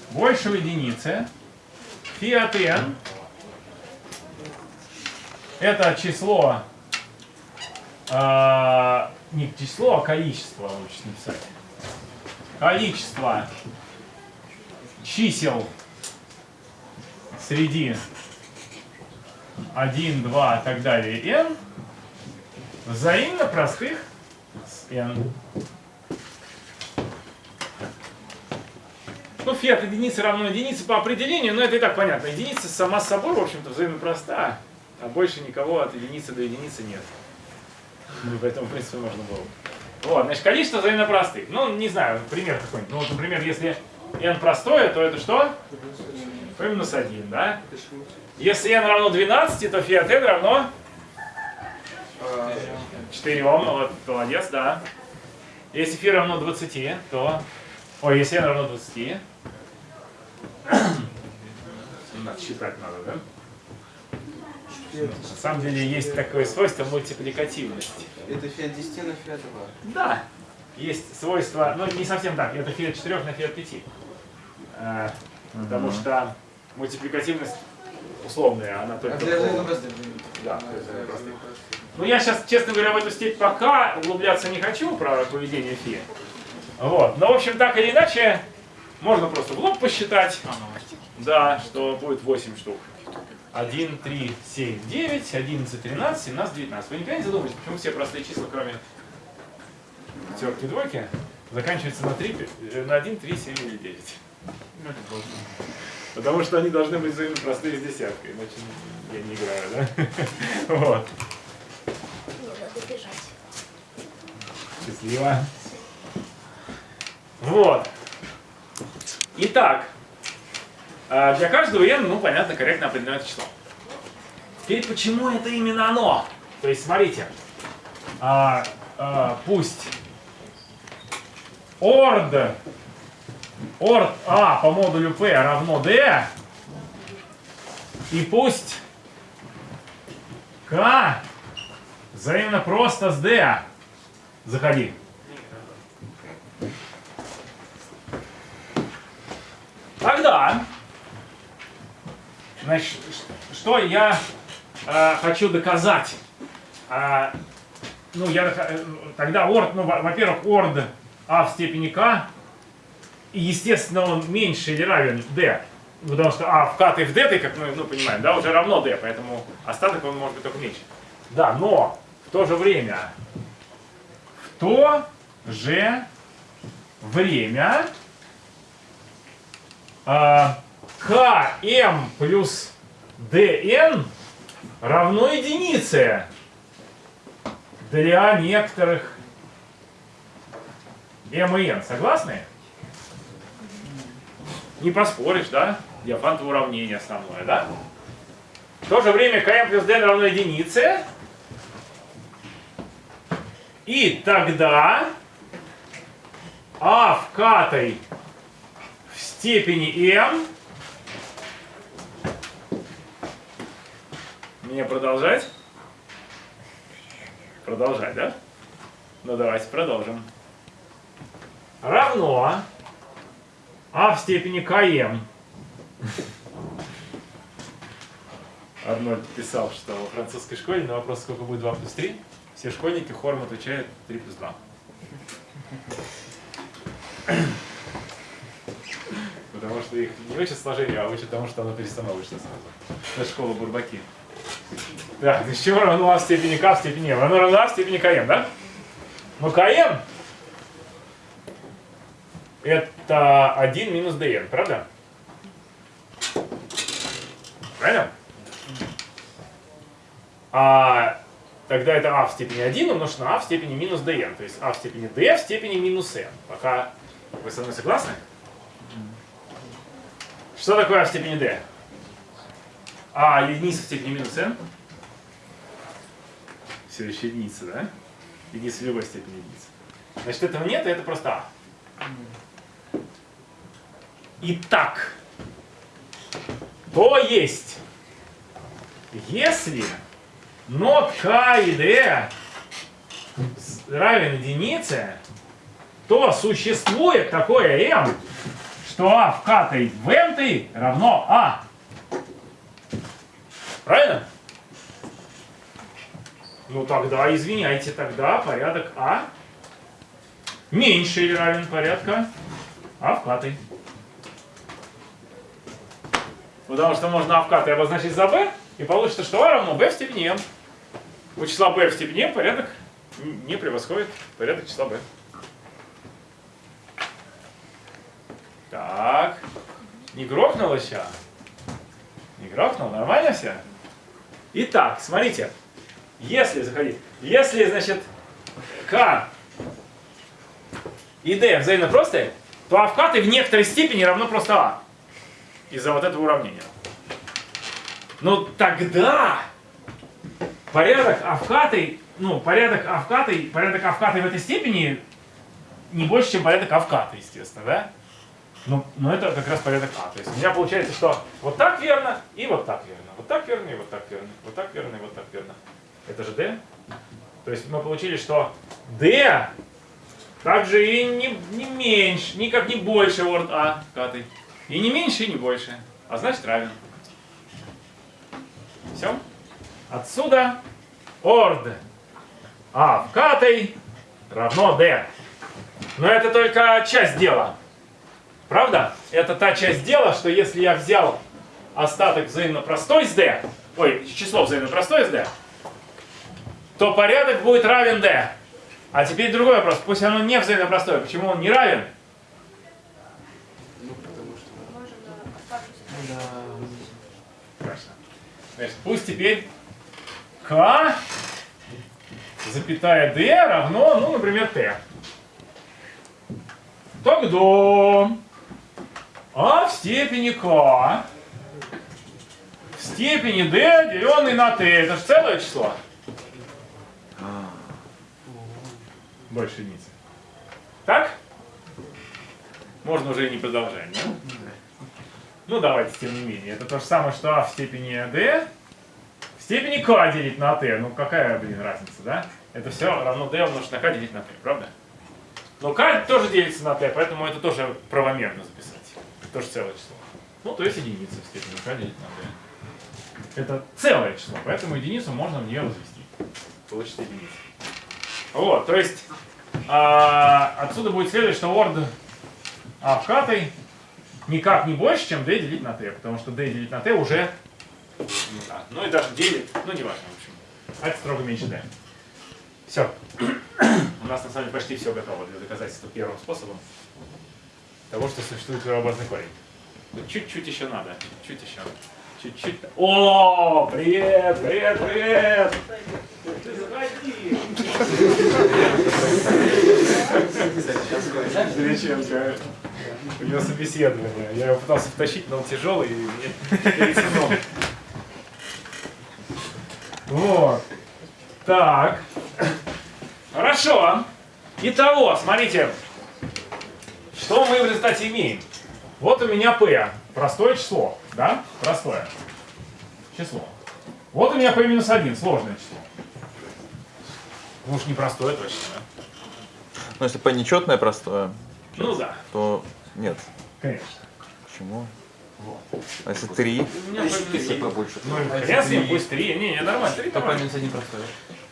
большего единицы фи от n это число а, не число, а количество лучше написать. Количество чисел среди 1, 2 и так далее n взаимно простых с n. Ну, фи от единицы равно единице по определению, но это и так понятно. Единица сама с собой, в общем-то, взаимно проста, а больше никого от единицы до единицы нет. Ну, поэтому, в принципе, можно было. Вот, значит, количество взаимно простых. Ну, не знаю, пример какой-нибудь. Ну, вот, например, если n простое, то это что? p минус 1, да? Если n равно 12, то фи от n равно А, 4. Вот, молодец, да. Если фи равно 20, то... Ой, если n равно 20... Надо считать надо, да? На самом деле есть такое свойство мультипликативности. Это фиат 10 на фиат 2. Да, есть свойство, ну не совсем так, это фи от 4 на фи от 5. Э, Потому что мультипликативность условная, она только... А для по-. Да, для простых. Ну я сейчас, честно говоря, в эту степь пока углубляться не хочу про поведение фи. Вот. Но, в общем, так или иначе, можно просто в лоб посчитать. Да, что будет 8 штук. 1, 3, 7, 9, 11, 13, 17, 19. Вы никогда не задумывались, почему все простые числа, кроме пятерки и двойки, заканчиваются на, 3, э, на 1, 3, 7 или 9? Потому что они должны быть простые с десяткой, иначе я не играю, да? Вот. Не, надо бежать. Счастливо. Вот. Итак, а, для каждого n, ну, понятно, корректно определенное число. Теперь, почему это именно оно? То есть, смотрите, а, а, пусть ord, ord a по модулю p равно d, и пусть k Взаимно просто с Деа. Заходи. Тогда, значит, что я э, хочу доказать? Э, ну, я, э, тогда орд, ну, во-первых, орд А в степени К, и, естественно, он меньше или равен D, потому что А в К ты в D, ты, как мы ну, понимаем, да, уже равно D, поэтому остаток он может быть только меньше. Да, но то же время, в то же время а, km плюс dn равно единице для некоторых m и n. Согласны? Не поспоришь, да? Диафантово уравнение основное, да? В то же время km плюс dn равно единице. И тогда а в катой в степени m мне продолжать? Продолжать, да? Ну давайте продолжим. Равно а в степени km. Арнольд писал, что во французской школе на вопрос, сколько будет 2 плюс 3, все школьники хором отвечают 3 плюс 2. Потому что их не учат сложению, а учат тому, что оно перестановочно сразу. Это школа Бурбаки. Так, из чего равно а в степени k в степени m? Оно равно а в степени km, да? Ну, km это 1 минус dn, правда? Правильно? А тогда это а в степени 1 умножить на а в степени минус dn. То есть а в степени d в степени минус n. Пока вы со мной согласны? Что такое а в степени d? А единица в степени минус n. Все еще единица, да? Единица в любой степени единицы. Значит, этого нет, и это просто а. Итак, то есть, если нот k и d равен единице, то существует такое m, что а в k в m равно а. Правильно? Ну тогда, извиняйте, тогда порядок а меньше или равен порядка а в k. Потому что можно а в k обозначить за b, и получится, что а равно b в степени m. У числа b в степени порядок не превосходит порядок числа b. Так. Не грохнуло сейчас? Не грохнул? Нормально все? Итак, смотрите. Если, заходи, если, значит, k и d взаимно простые, то а в некоторой степени равно просто а. Из-за вот этого уравнения. Но тогда порядок а k, ну, порядок а k, порядок а в этой степени не больше, чем порядок а k, естественно, да? Ну, но это как раз порядок А. То есть у меня получается, что вот так верно и вот так верно. Вот так верно и вот так верно. Вот так верно и вот так верно. Это же D. То есть мы получили, что D также и не, не меньше, никак не больше орд А катой. И не меньше, и не больше. А значит равен. Все. Отсюда орд А в катой равно D. Но это только часть дела. Правда? Это та часть дела, что если я взял остаток взаимно простой с d, ой, число взаимно простое с d, то порядок будет равен d. А теперь другой вопрос. Пусть оно не взаимно простое. Почему он не равен? Ну, потому что... Хорошо. Значит, пусть теперь k запятая d равно, ну, например, t. Тогда а в степени k в степени d, деленный на t. Это же целое число. Больше единицы. Так? Можно уже и не продолжать, да? Ну, давайте, тем не менее. Это то же самое, что а в степени d степени k делить на t. Ну, какая, блин, разница, да? Это все равно d умножить на k делить на t, правда? Но k тоже делится на t, поэтому это тоже правомерно записать. тоже целое число. Ну, то есть единица в степени k делить на d. Это целое число, поэтому единицу можно в нее возвести. Получится единица. Вот, то есть а, отсюда будет следовать, что орд а обкатой никак не больше, чем d делить на t, потому что d делить на t уже ну, ну и даже делит, ну не важно, в общем. А это строго меньше d. Все. У нас на самом деле почти все готово для доказательства первым способом того, что существует первообразный корень. Чуть-чуть еще надо, чуть еще. Чуть-чуть. О, привет, привет, привет! Ты заходи! Величенко. У него собеседование. Я его пытался втащить, но он тяжелый и мне перед сном. Вот. Так. Хорошо. Итого, смотрите, что мы в результате имеем. Вот у меня P, простое число, да? Простое число. Вот у меня P минус 1, сложное число. Ну уж не простое точно, да? Ну, если P нечетное простое, Ну да, то нет. конечно. Почему? А если 3? У меня Если 1. P больше. Ну, хрен с ним, пусть 3. Не, не, нормально, 3 То минус 1 простой.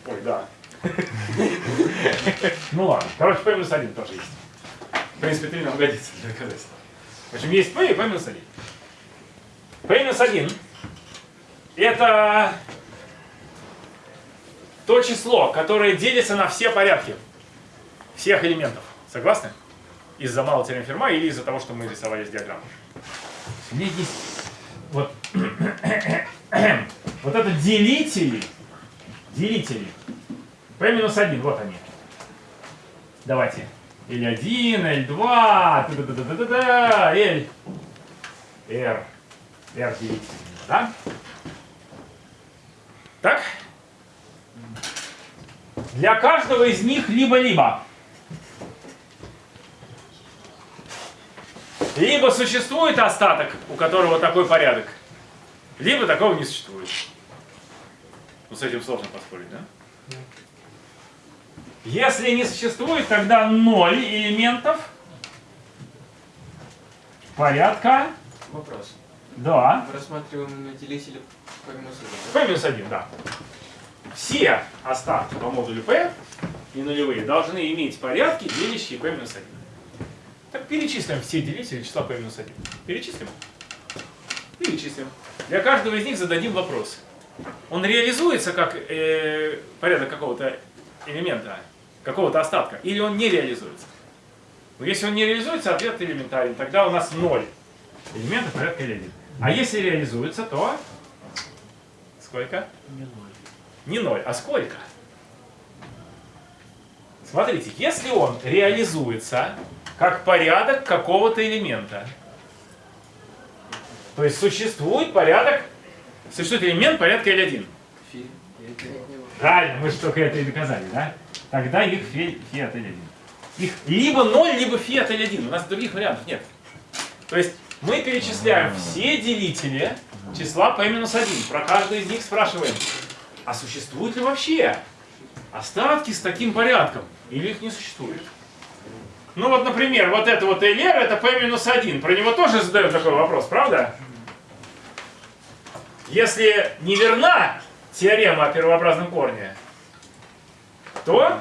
Ой, да. Ну ладно. Короче, P минус 1 тоже есть. В принципе, 3 нам годится для доказательства. В общем, есть P и P минус 1. P минус 1 это то число, которое делится на все порядки всех элементов. Согласны? Из-за малого теорем Ферма или из-за того, что мы рисовали с диаграммой. Есть вот, вот это делители, делители. P минус 1, вот они. Давайте. L1, L2, да-да-да-да-да, L, R, R делить, да? Так? Для каждого из них либо-либо. Либо существует остаток, у которого такой порядок, либо такого не существует. Ну, с этим сложно поспорить, да? Если не существует, тогда ноль элементов порядка, Вопрос. да, Мы рассматриваем на делителе P минус 1. P минус 1, да. Все остатки по модулю P и нулевые должны иметь порядки, делящие P минус 1. Так перечислим все делители числа P минус 1. Перечислим? Перечислим. Для каждого из них зададим вопрос. Он реализуется как э, порядок какого-то элемента, какого-то остатка, или он не реализуется? Но если он не реализуется, ответ элементарен. Тогда у нас 0 элементов порядка L1. А если реализуется, то сколько? Не ноль. Не 0, а сколько? Смотрите, если он реализуется как порядок какого-то элемента, то есть существует порядок, существует элемент порядка L1. Фи. Правильно, мы же только это и доказали, да? Тогда их фи, фи от L1. Их либо 0, либо фи от L1. У нас других вариантов нет. То есть мы перечисляем все делители числа p-1. Про каждый из них спрашиваем, а существуют ли вообще остатки с таким порядком? Или их не существует? Ну вот, например, вот это вот LR, это p-1. Про него тоже задают такой вопрос, правда? Если не верна теорема о первообразном корне, то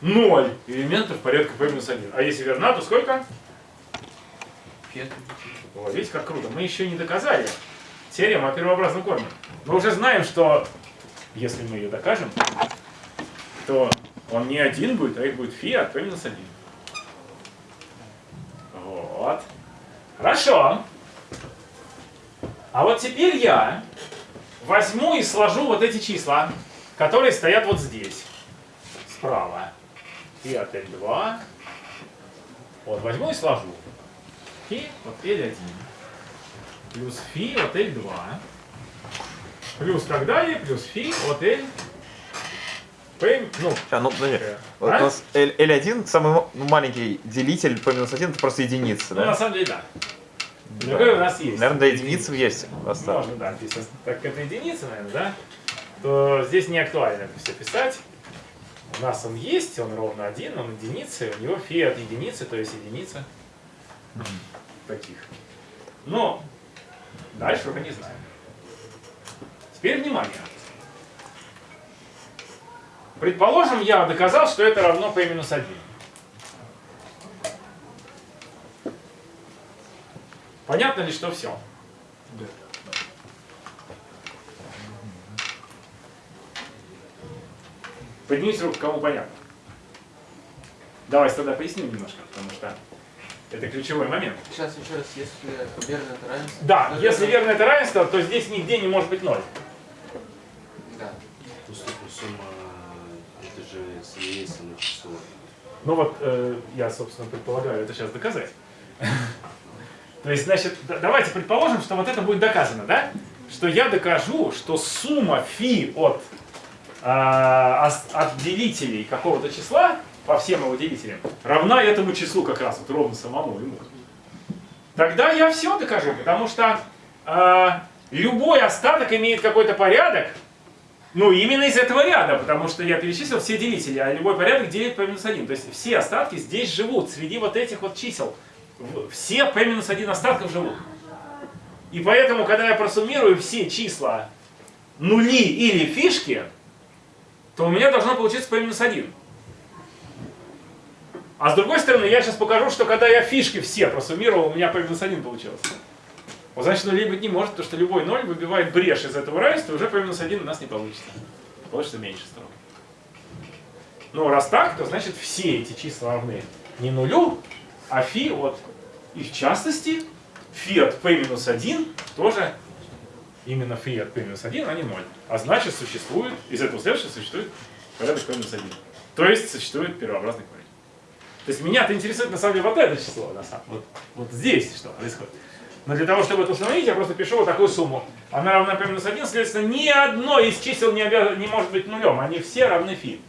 0 элементов порядка p-1. А если верна, то сколько? Фет. Вот, видите, как круто. Мы еще не доказали теорему о первообразном корне. Мы уже знаем, что если мы ее докажем, то он не один будет, а их будет фи от p минус 1. Вот. Хорошо. А вот теперь я возьму и сложу вот эти числа, которые стоят вот здесь, справа. Фи от L2. Вот, возьму и сложу. Фи от L1 плюс фи от L2 плюс так далее, плюс фи от L P, ну, А, ну, подожди. э, Вот а? у нас L, L1, самый ну, маленький делитель по минус 1, это просто единица, ну, на да? самом деле, да. Другой у нас есть. Наверное, до единицы есть остаток. Можно, да, здесь, так как это единица, наверное, да, то здесь не актуально это все писать. У нас он есть, он ровно один, он единица, у него фи от единицы, то есть единица. таких. Но дальше уже не знаю. Теперь внимание. Предположим, я доказал, что это равно p минус 1. Понятно ли, что все? Поднимите руку, кому понятно. Давайте тогда поясним немножко, потому что это ключевой момент. Сейчас еще раз, если верно это равенство. Да, то если верно это равенство, то здесь нигде не может быть ноль. Да. Сумма же есть само число. Ну вот, э, я, собственно, предполагаю это сейчас доказать. То есть, значит, давайте предположим, что вот это будет доказано, да? Что я докажу, что сумма фи от, ос- от делителей какого-то числа по всем его делителям равна этому числу как раз, вот ровно самому ему. Тогда я все докажу, потому что а, любой остаток имеет какой-то порядок, ну, именно из этого ряда, потому что я перечислил все делители, а любой порядок делит p минус 1. То есть все остатки здесь живут, среди вот этих вот чисел. Все p минус 1 остатков живут. И поэтому, когда я просуммирую все числа нули или фишки, то у меня должно получиться p минус 1. А с другой стороны, я сейчас покажу, что когда я фишки все просуммировал, у меня p минус 1 получилось. Вот значит, нулей быть не может, потому что любой ноль выбивает брешь из этого равенства, уже p минус 1 у нас не получится. Получится меньше строго. Ну, раз так, то значит все эти числа равны не нулю, а фи от. И в частности, фи от p минус 1 тоже именно фи от p минус 1, а не 0. А значит, существует, из этого следует, что существует порядок p минус 1. То есть существует первообразный корень. То есть меня-то интересует на самом деле вот это число, на самом вот, вот здесь что происходит. Но для того, чтобы это установить, я просто пишу вот такую сумму. Она равна p минус 1, следовательно, ни одно из чисел не, обяз- не может быть нулем, они все равны фи.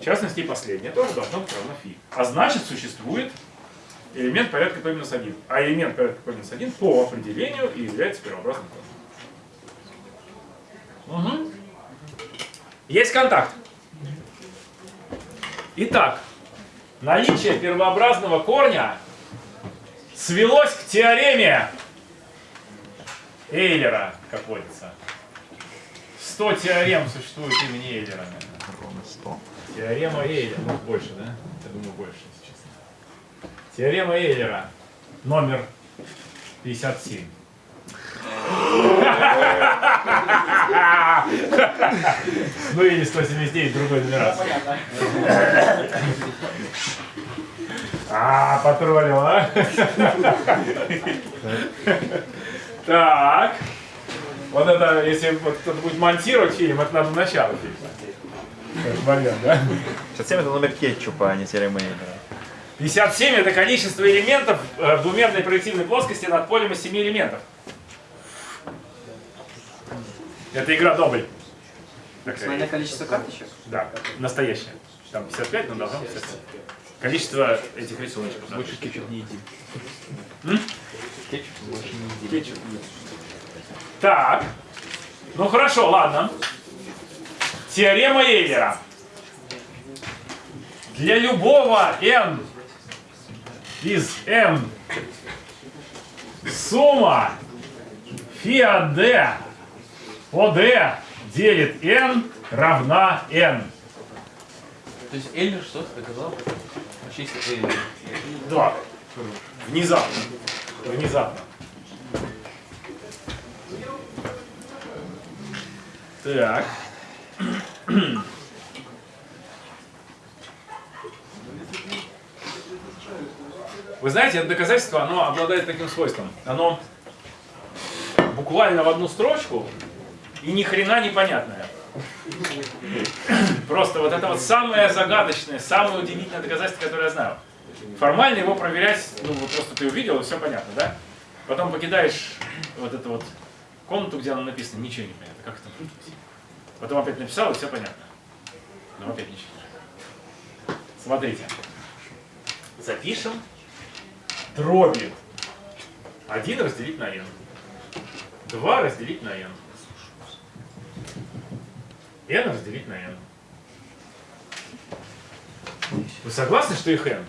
В частности, и последнее тоже должно быть равно фи. А значит, существует элемент порядка p минус 1. А элемент порядка p минус 1 по определению и является первообразным. Мгм. Есть контакт. Итак, наличие первообразного корня свелось к теореме Эйлера, как водится. 100 теорем существует имени Эйлера. Ровно 100. Теорема Эйлера. Ну, больше, да? Я думаю, больше, если честно. Теорема Эйлера. Номер 57. Ну или 179, другой нумерации. А, потроллил, а? Так. Вот это, если вот кто-то будет монтировать фильм, это надо начало фильма. Момент, да? 67 это номер кетчупа, а не Эйлера. 57 это количество элементов э, в двумерной проективной плоскости над полем из 7 элементов. Это игра дубль. Максимальное количество карточек? Да, настоящая. Там 55, но должно быть 55. Количество этих рисуночков. да. Больше кетчуп не едим. М? Кетчуп больше не едим. Кетчуп. Так. Ну хорошо, ладно. Теорема Эйлера. Для любого n из m сумма фи от d по d делит n равна n. То есть Эйлер что-то доказал? Если Эйлер. Да. Внезапно. Внезапно. Так. Вы знаете, это доказательство, оно обладает таким свойством. Оно буквально в одну строчку и ни хрена непонятное. Просто вот это вот самое загадочное, самое удивительное доказательство, которое я знаю. Формально его проверять, ну вот просто ты увидел, и все понятно, да? Потом покидаешь вот эту вот комнату, где оно написано, ничего не понятно, как это. Потом опять написал, и все понятно. Но опять ничего. Смотрите. Запишем дроби. 1 разделить на n. 2 разделить на n. n разделить на n. Вы согласны, что их n?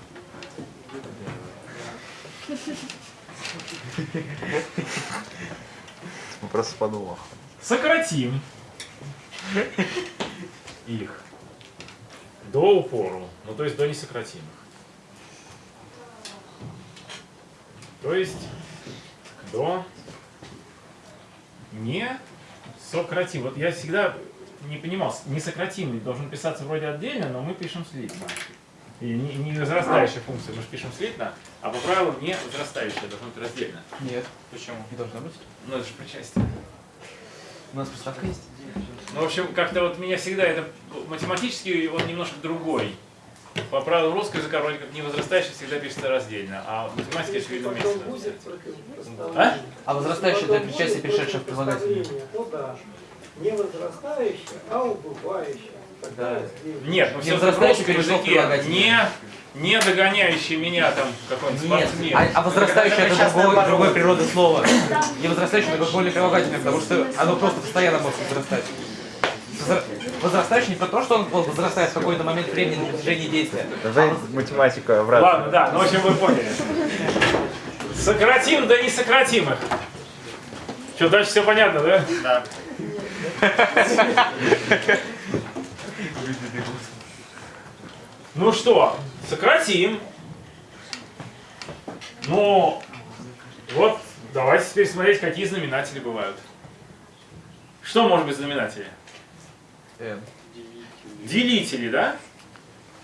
Вопрос с подвохом. Сократим их до упору, ну то есть до несократимых. То есть до не сократим. Вот я всегда не понимал, несократимый должен писаться вроде отдельно, но мы пишем слитно. И не, не возрастающая функция, мы же пишем слитно, а по правилу не возрастающая должна быть раздельно. Нет, Почему? не должно быть. Ну это же причастие. У нас приставка есть. Ну, в общем, как-то вот меня всегда это математически он немножко другой. По правилам русского языка вроде как не возрастающий всегда пишется раздельно, а математически очевидно вместе. А? А возрастающее для причастия, перешедшее в прилагательное. Ну да. Не возрастающее, а убывающее. Тогда разделение. Нет, ну Не все в возрастающий русском перешел в языке не, не догоняющий меня там какой-нибудь спортсмен. а, а возрастающее это другой, другой природы слова. Не возрастающее это более прилагательное, потому что оно просто постоянно может возрастать. Возра- Возрастающий не про то, что он возрастает в какой-то момент времени на протяжении действия. Давай математика обратно. Ладно, да, ну в общем вы поняли. Сократим до несократимых. Что, дальше все понятно, да? Да. Ну что, сократим. Ну, вот, давайте теперь смотреть, какие знаменатели бывают. Что может быть знаменатели? N. Делители, да?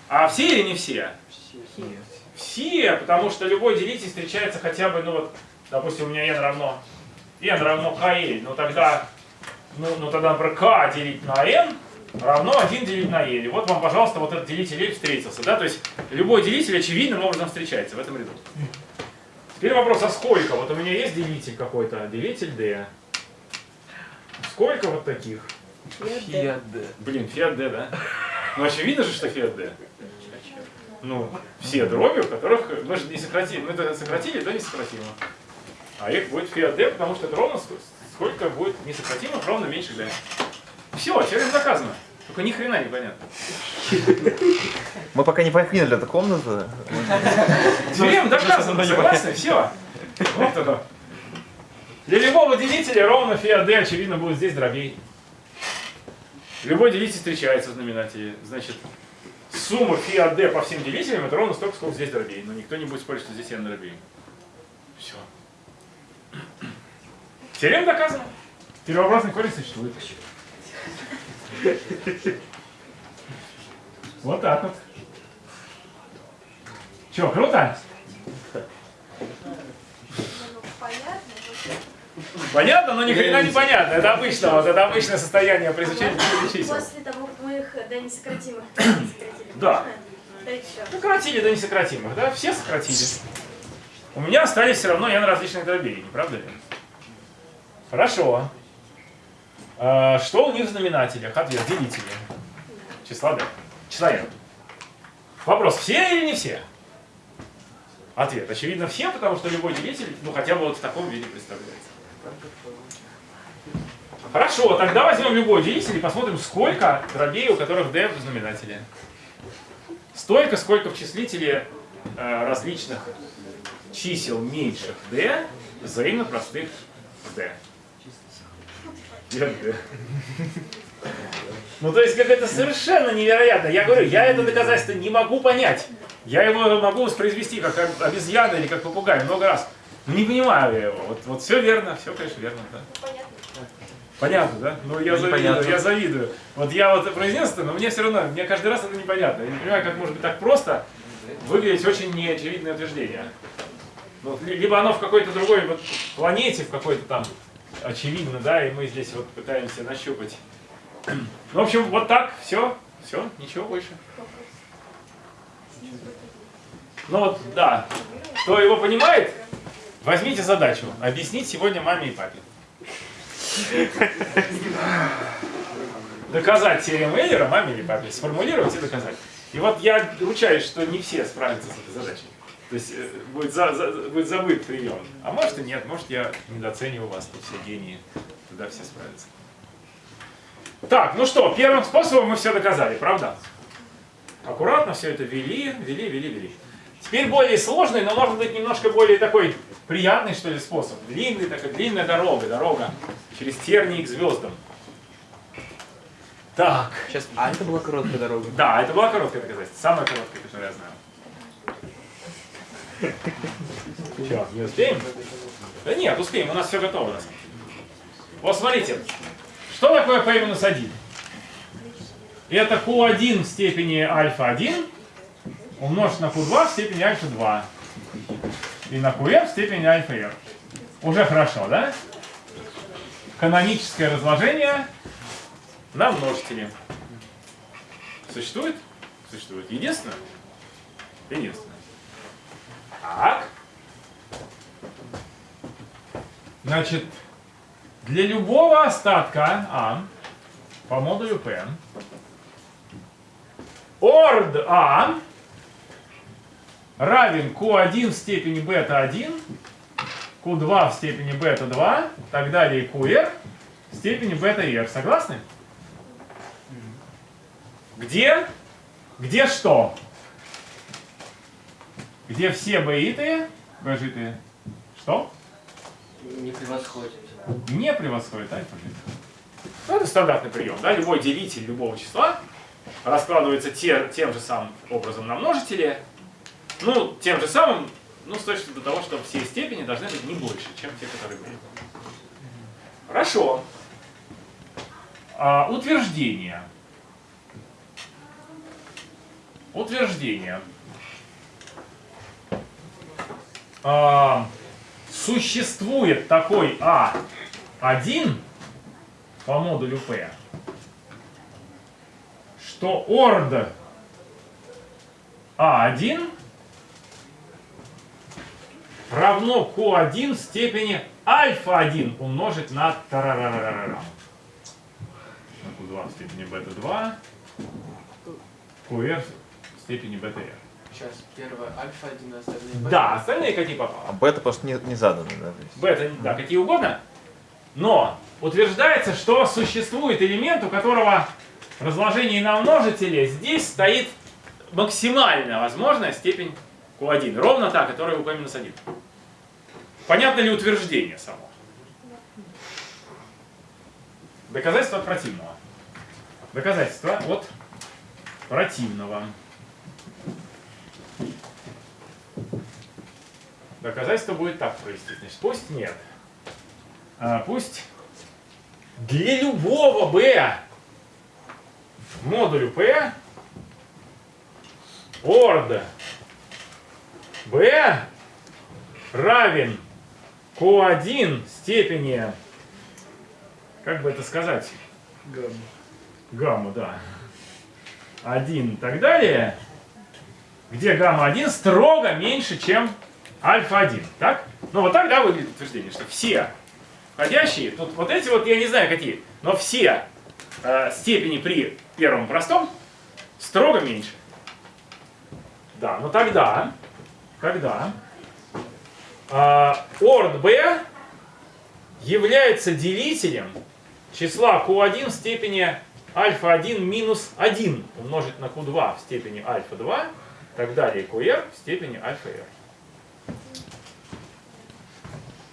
А все или не все? Все, потому что любой делитель встречается хотя бы, ну вот, допустим, у меня n равно n равно kl, ну тогда, ну, ну тогда, например, k делить на n равно 1 делить на l. И вот вам, пожалуйста, вот этот делитель l встретился, да? То есть любой делитель очевидным образом встречается в этом ряду. Теперь вопрос, а сколько? Вот у меня есть делитель какой-то, делитель d. Сколько вот таких? Фиат D. Блин, фиат d, да? Ну очевидно же, что фиат d. Ну, все дроби, у которых мы же не сократили, мы это сократили до несократимого. А их будет фиат d, потому что это ровно сколько будет несократимых, ровно меньше d. Все, теорема доказано. Только ни хрена не понятно. Мы пока не покинули эту комнату. Теорема доказана, согласны? Все. Вот оно. Для любого делителя ровно фиат d, очевидно, будет здесь дробей. Любой делитель встречается в знаменателе. Значит, сумма фиат d по всем делителям это ровно столько, сколько здесь дробей. Но никто не будет спорить, что здесь n дробей. Все. Теорема доказана. Первообразный корень существует. Вот так вот. Че, круто? Понятно, но ни хрена не понятно. Это обычно, вот это обычное состояние при изучении чисел. После того, как мы их до несократимых сократили. Да. Сократили до несократимых, да? Все сократили. У меня остались все равно n различных дробей, не правда ли? Хорошо. А, Что у них в знаменателях? Ответ. Делители. Числа d. Числа n. Вопрос, все или не все? Ответ. Очевидно, все, потому что любой делитель, ну, хотя бы вот в таком виде представляется. Хорошо, тогда возьмем любой делитель и посмотрим, сколько дробей, у которых d в знаменателе. Столько, сколько в числителе э, различных чисел меньших d взаимно простых d. D. Ну, то есть, как это совершенно невероятно. Я говорю, я это доказательство не могу понять. Я его могу воспроизвести как об- обезьяна или как попугай много раз. Но не понимаю я его. Вот, вот все верно, все, конечно, верно. Да. Понятно, да? Ну, я завидую, Непонятно. я завидую. Вот я вот произнес это, но мне все равно, мне каждый раз это непонятно. Я не понимаю, как может быть так просто выглядеть очень неочевидное утверждение. Ну, либо оно в какой-то другой вот планете, в какой-то там очевидно, да, и мы здесь вот пытаемся нащупать. Ну, в общем, вот так, все, все, ничего больше. Ну вот, да. Кто его понимает, возьмите задачу. Объяснить сегодня маме и папе. Доказать теорему Эйлера маме или папе. Сформулировать и доказать. И вот я ручаюсь, что не все справятся с этой задачей. То есть э, будет, за- за- будет забыт прием. А может и нет, может я недооцениваю вас, тут все гении. Тогда все справятся. Так, ну что, первым способом мы все доказали, правда? Аккуратно все это вели, вели, вели, вели. Теперь более сложный, но может быть немножко более такой приятный, что ли, способ. Длинный, такая длинная дорога, дорога через тернии к звездам. Так. Сейчас, а это была короткая дорога. Да, это была короткая доказательство. Самая короткая, которую я знаю. Че, не успеем? Да нет, успеем, у нас все готово. Вот смотрите, что такое p минус 1? Это q1 в степени альфа 1 умножить на q2 в степени альфа 2 и на qr в степени альфа r. Уже хорошо, да? Каноническое разложение на множители. Существует? Существует. Единственное? Единственное. Так. Значит, для любого остатка А по модулю P орд А равен Q1 в степени бета-1, Q2 в степени бета-2, так далее QR в степени бета-R. Согласны? Где? Где что? Где все баитые, бажитые, что? Не превосходит. Не превосходит альфа жит. Ну, это стандартный прием. Да? Любой делитель любого числа раскладывается те, тем же самым образом на множители. Ну, тем же самым, ну, с точки до того, что все степени должны быть не больше, чем те, которые были. Хорошо. А, утверждение. Утверждение. А, существует такой А1 по модулю P, что орд А1 равно Q1 в степени альфа-1 умножить на тарарарарара. На Q2 в степени бета-2, QR в степени бета-R. Сейчас первое альфа, один, остальные бета. Да, остальные какие попало. А бета просто не, не заданы, да? то есть. бета, да, какие угодно, но утверждается, что существует элемент, у которого разложение на множители здесь стоит максимальная возможная степень Q1, ровно та, которая у P-1. Понятно ли утверждение само? Доказательство от противного. Доказательство от противного. Доказательство будет так провести. Значит, пусть нет. А, пусть для любого b модулю p орд b равен q1 степени, как бы это сказать? Гамма. Гамма, да. 1 и так далее, где гамма-1 строго меньше, чем альфа-1. Так? Ну вот так, да, выглядит утверждение, что все входящие, тут вот эти вот, я не знаю какие, но все э, степени при первом простом строго меньше. Да, но тогда, когда э, орд b является делителем числа q1 в степени альфа-1 минус 1 умножить на q2 в степени альфа-2, так далее qr в степени альфа-r.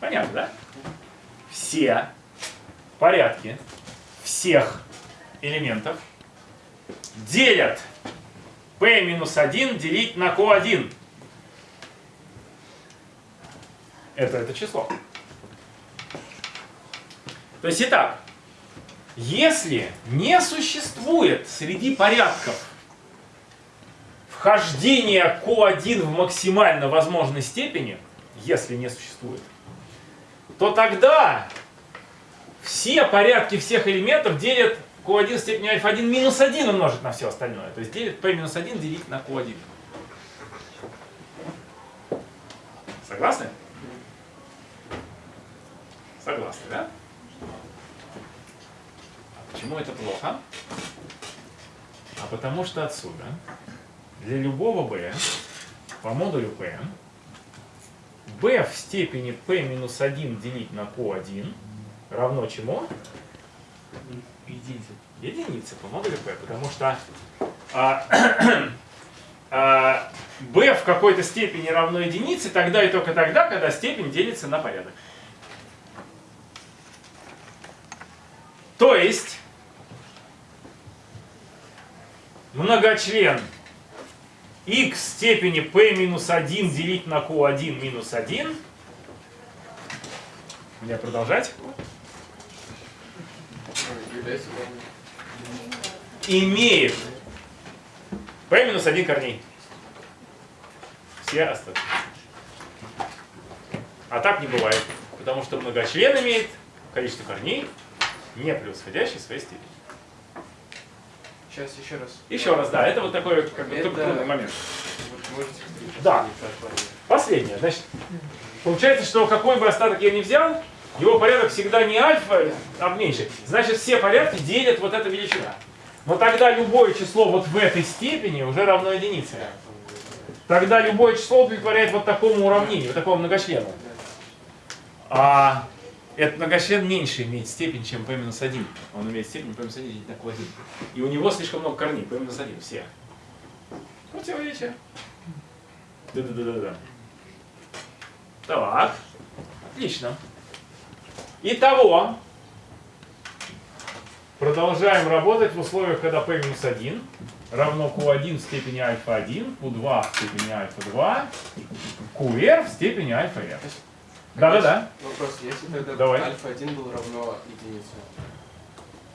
Понятно, да? Все порядки всех элементов делят p минус 1 делить на q1. Это это число. То есть, итак, если не существует среди порядков вхождения q1 в максимально возможной степени, если не существует, то тогда все порядки всех элементов делят q1 в степени альфа-1 минус 1 умножить на все остальное. То есть делит p минус 1 делить на q1. Согласны? Согласны, да? А почему это плохо? А потому что отсюда для любого b по модулю p b в степени p минус 1 делить на q1 равно чему? Единица. Единице по модулю p, потому что а, а, b в какой-то степени равно единице тогда и только тогда, когда степень делится на порядок. То есть многочлен x степени p минус 1 делить на q1 минус 1. Мне продолжать? Имеет p минус 1 корней. Все остатки. А так не бывает. Потому что многочлен имеет количество корней, не превосходящее своей степени. Сейчас еще раз. Еще раз, да, это вот такой как бы, Это- трудный момент. Да. Последнее. Значит, получается, что какой бы остаток я ни взял, его порядок всегда не альфа, а меньше. Значит, все порядки делят вот эта величина. Но тогда любое число вот в этой степени уже равно единице. Тогда любое число удовлетворяет вот такому уравнению, вот такому многочлену. А этот многочлен меньше имеет степень, чем p минус 1. Он имеет степень p минус 1 делить на q1. И у него слишком много корней, p минус 1, все. Противоречие. Да-да-да-да-да. Так. Отлично. Итого. Продолжаем работать в условиях, когда p минус 1 равно q1 в степени альфа 1, q2 в степени альфа 2, qr в степени альфа r. Да-да-да. Вопрос, если тогда Давай. альфа-1 был равно единице,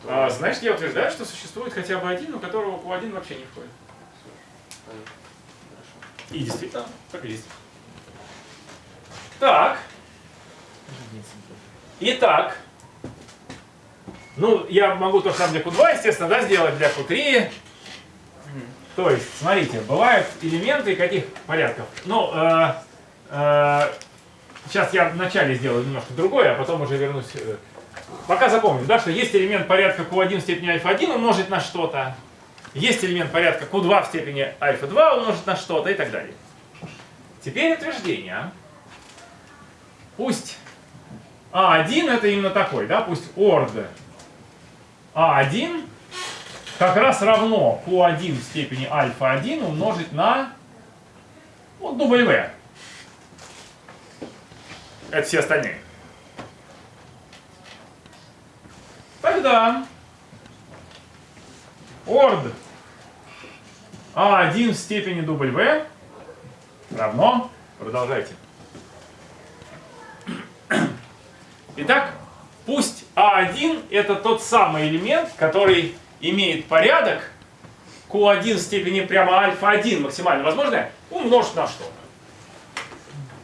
то... А, значит, я утверждаю, что существует хотя бы один, у которого q1 вообще не входит. И действительно, так и есть. Так. Итак. Ну, я могу то же самое для Q2, естественно, да, сделать для Q3. То есть, смотрите, бывают элементы каких порядков. Ну, э, э, сейчас я вначале сделаю немножко другое, а потом уже вернусь. э. Пока запомним, да, что есть элемент порядка Q1 в степени альфа-1 умножить на что-то. Есть элемент порядка Q2 в степени альфа-2 умножить на что-то и так далее. Теперь утверждение. Пусть А1 это именно такой, да, пусть орд А1 как раз равно Q1 в степени альфа-1 умножить на вот W. Это все остальные. Тогда орд А1 в степени W равно, продолжайте. Итак, пусть А1 это тот самый элемент, который имеет порядок Q1 в степени прямо альфа-1 максимально возможное умножить на что-то.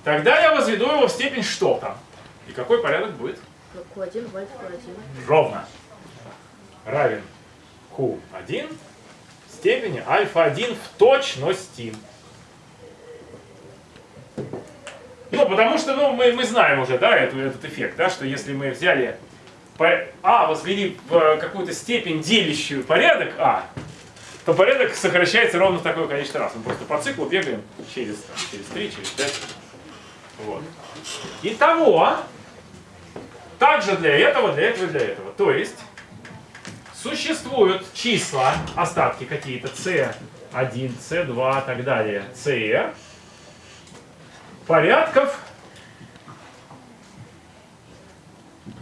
Тогда я возведу его в степень что-то. И какой порядок будет? Q1 в альфа-1. Ровно. Равен Q1 в степени альфа-1 в точности. Ну, потому что ну, мы, мы знаем уже, да, эту, этот эффект, да, что если мы взяли по- А, возвели в какую-то степень делящую порядок А, то порядок сокращается ровно в такое количество раз. Мы просто по циклу бегаем через, там, через 3, через 5. Вот. Итого, также для этого, для этого для этого. То есть, существуют числа, остатки какие-то, C1, C2 и так далее, CR, порядков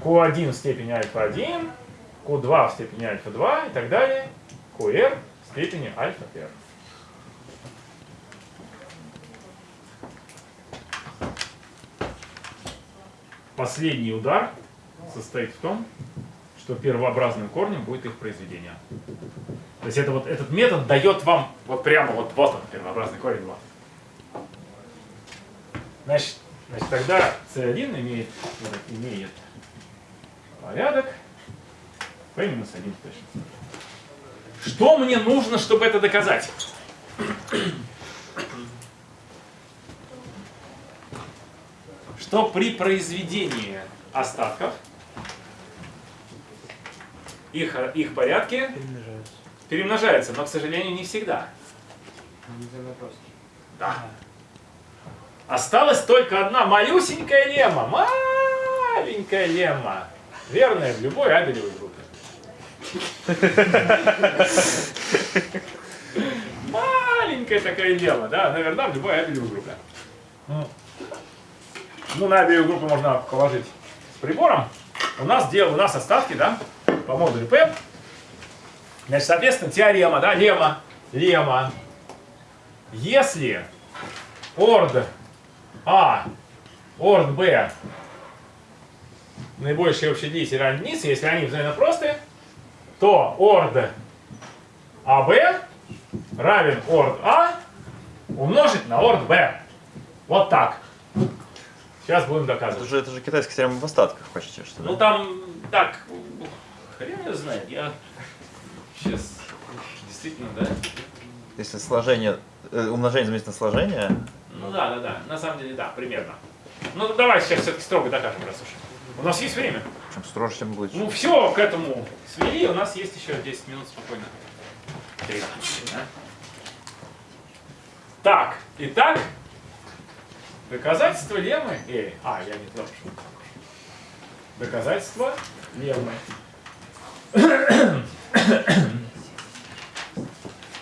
Q1 в степени альфа-1, Q2 в степени альфа-2 и так далее, QR в степени альфа-R. Последний удар состоит в том, что первообразным корнем будет их произведение. То есть это вот, этот метод дает вам вот прямо вот, вот он, первообразный корень 2. Значит, значит тогда C1 имеет, вот, имеет порядок P минус 1 точно. Что мне нужно, чтобы это доказать? Что при произведении остатков их, их порядки перемножаются, но, к сожалению, не всегда. Да. Осталась только одна малюсенькая лемма. Маленькая лемма. Верная в любой абелевой группе. Маленькая такое дело, да, наверное, в любой абелевой группе. Ну, на абелевую группу можно положить с прибором. У нас, дело, у нас остатки, да, по модулю P. Значит, соответственно, теорема, да, лема, лема. Если орд А, орд Б наибольший общий делитель равен если они взаимно простые, то орд АБ равен орд А умножить на орд Б. Вот так. Сейчас будем Это доказывать. же, это же китайская теорема в остатках почти, что Ну там так, хрен его знает, я сейчас действительно, да? Если сложение, э, умножение заменить на сложение, Ну да, да, да, на самом деле да, примерно. Ну давай сейчас все-таки строго докажем, раз уж. У нас есть время. чем строже, тем лучше. Ну все, к этому свели, у нас есть еще 10 минут спокойно. 13, да? Так, итак, доказательство леммы. Эй, а, я не туда пошел. Доказательство леммы.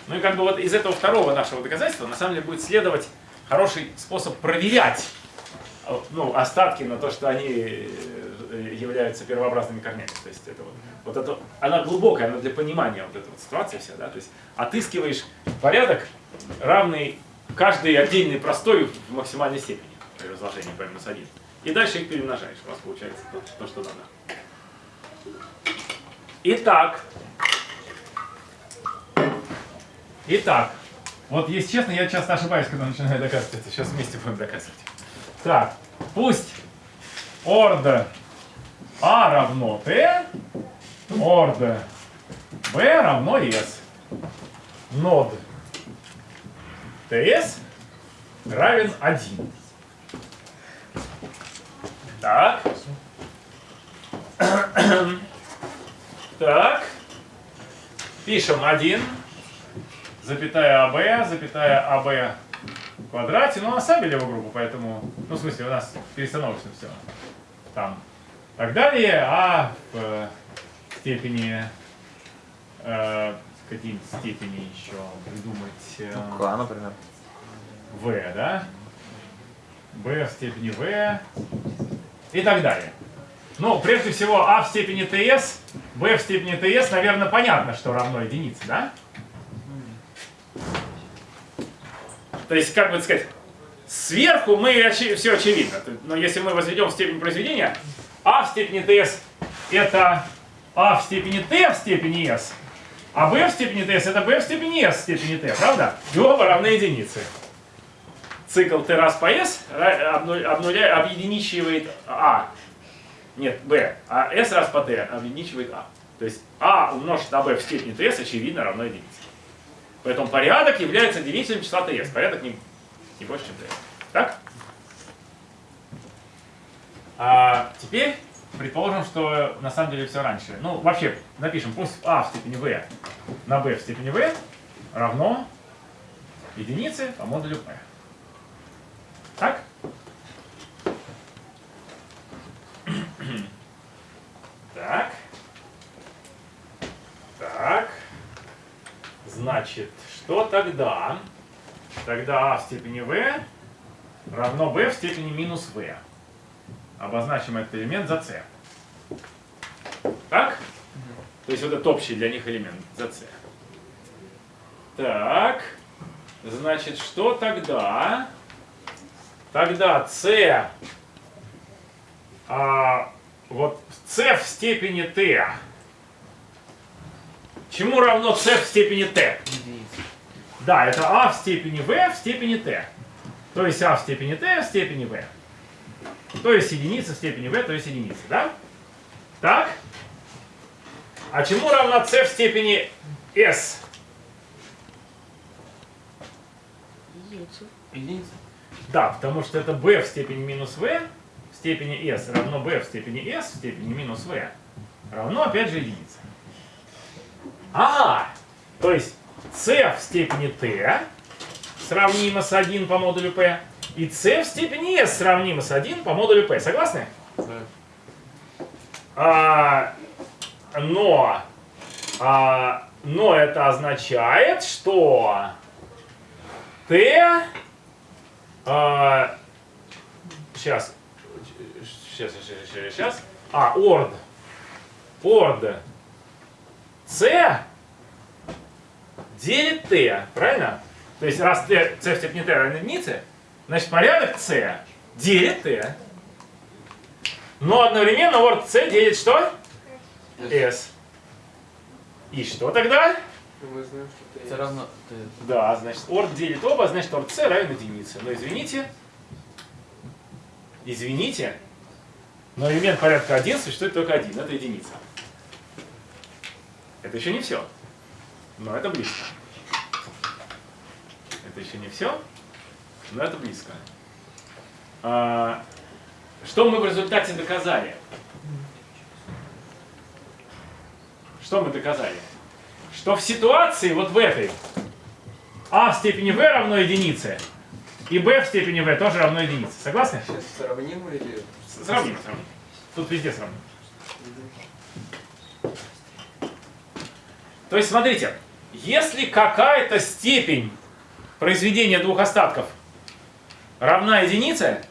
Ну и как бы вот из этого второго нашего доказательства на самом деле будет следовать хороший способ проверять э, ну, остатки на то, что они э, являются первообразными корнями. То есть это вот, вот это, она глубокая, она для понимания вот этой вот ситуации вся, да, то есть отыскиваешь порядок, равный каждой отдельной простой в максимальной степени при разложении p минус 1. И дальше их перемножаешь, у вас получается то, то что надо. Итак, Итак, вот если честно, я часто ошибаюсь, когда начинаю доказывать это. Сейчас вместе будем доказывать. Так, пусть орд А равно Т, орд Б равно S. Нод ТС равен 1. Так. Так. Пишем 1 запятая АБ, запятая АБ в квадрате, ну, оставили его группу, поэтому, ну, в смысле, у нас перестановочно все. Там. Так далее, а в э, степени, э, какие-нибудь степени еще придумать э, К, например. В, да? B в степени V и так далее. Ну, прежде всего, А в степени ТС, B в степени ТС, наверное, понятно, что равно единице, да? То есть, как бы сказать, сверху мы очи- все очевидно. Но если мы возведем в степень произведения, а в степени ts это а в степени t в степени s, а b в степени ts это b в степени s в степени t, правда? И оба равны единице. Цикл t раз по s ра- обну- обнуля- объединичивает а. Нет, b. А s раз по t объединичивает а. То есть а умножить на b в степени ts очевидно равно единице. Поэтому порядок является делителем числа ts. Порядок не, не больше, чем ts. Так? А теперь предположим, что на самом деле все раньше. Ну, вообще, напишем, пусть а в степени v на b в степени v равно единице по модулю p. Так? Так. Так. Значит, что тогда? Тогда а в степени v равно b в степени минус v. Обозначим этот элемент за c. Так? То есть вот этот общий для них элемент за c. Так. Значит, что тогда? Тогда c, а, вот c в степени t. Чему равно c в степени t? Да, это а в степени v в степени t. То есть а в степени t в степени v. То есть единица в степени v, то есть единица, да? Так? А чему равна c в степени s? Единицу. Единица. Да, потому что это b в степени минус v в степени s равно b в степени s в степени минус v равно опять же единице. А, то есть c в степени t сравнимо с 1 по модулю p и c в степени s сравнимо с 1 по модулю p. Согласны? А, но, а, но это означает, что Т. а, сейчас. Сейчас, сейчас, сейчас, сейчас. А, орд. Орд. С делит Т, правильно? То есть раз Т, С в степени Т равен единице, значит порядок С делит Т. Но одновременно орд С делит что? S. И что тогда? Мы знаем, что это равно. Да, значит, орд делит оба, значит, орд С равен единице. Но извините, извините, но элемент порядка 1 существует только один, это единица. Это еще не все, но это близко. Это еще не все, но это близко. А, что мы в результате доказали? Что мы доказали? Что в ситуации вот в этой а в степени v равно единице и b в степени v тоже равно единице. Согласны? Сейчас сравним или... Сравним, сравним. Тут везде сравним. То есть, смотрите, если какая-то степень произведения двух остатков равна единице,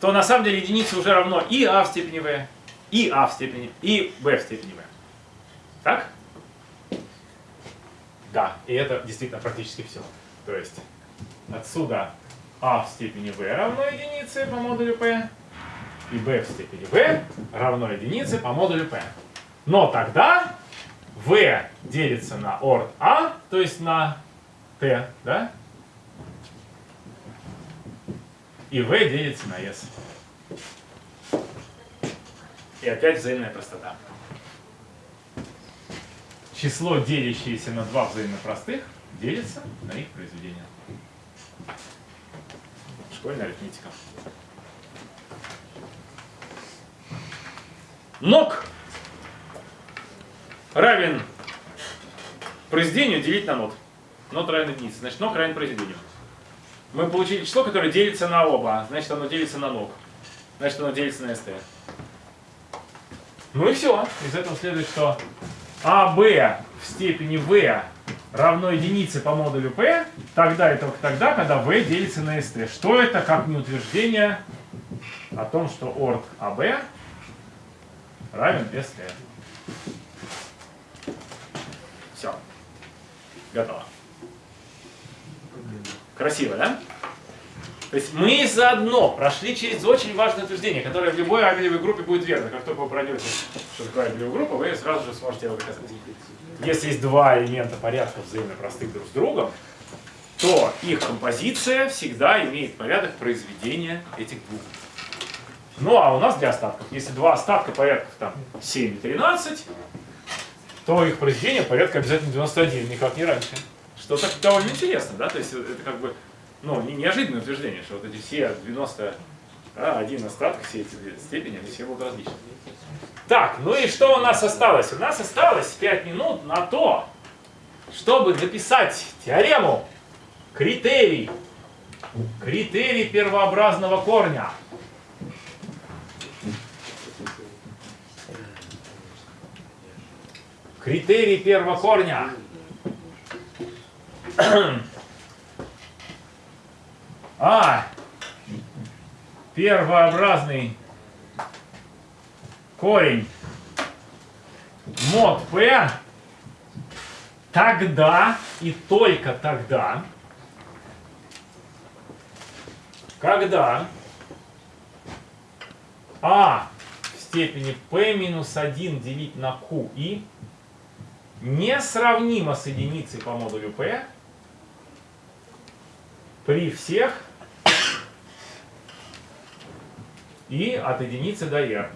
то на самом деле единице уже равно и а в степени v, и а в степени, и b в степени v. Так? Да, и это действительно практически все. То есть отсюда а в степени v равно единице по модулю p, и b в степени v равно единице по модулю p. Но тогда v делится на орд а, то есть на t, да? И v делится на s. И опять взаимная простота. Число, делящееся на два взаимно простых, делится на их произведение. Школьная арифметика. Ног равен произведению делить на нот. Нот равен единице. Значит, ног равен произведению. Мы получили число, которое делится на оба. Значит, оно делится на ног. Значит, оно делится на st. Ну и все. Из этого следует, что АБ в степени v равно единице по модулю p, тогда и только тогда, когда v делится на st. Что это, как не утверждение о том, что орд АБ равен st. Все. Готово. Красиво, да? То есть мы заодно прошли через очень важное утверждение, которое в любой абелевой группе будет верно. Как только вы пройдете, что такое абелевая группа, вы сразу же сможете его доказать. Если есть два элемента порядка взаимно простых друг с другом, то их композиция всегда имеет порядок произведения этих двух. Ну а у нас для остатков, если два остатка порядков там 7 и 13, то их произведение порядка обязательно 91, никак не раньше. Что так довольно интересно, да? То есть это как бы ну, не- неожиданное утверждение, что вот эти все 90, а, один остаток, все эти степени, они все будут различны. Так, ну и что у нас осталось? У нас осталось 5 минут на то, чтобы дописать теорему критерий, критерий первообразного корня. Критерий первого корня. А, первообразный корень. Мод P тогда и только тогда, когда А в степени P минус 1 делить на QI несравнимо с единицей по модулю P при всех и от единицы до r.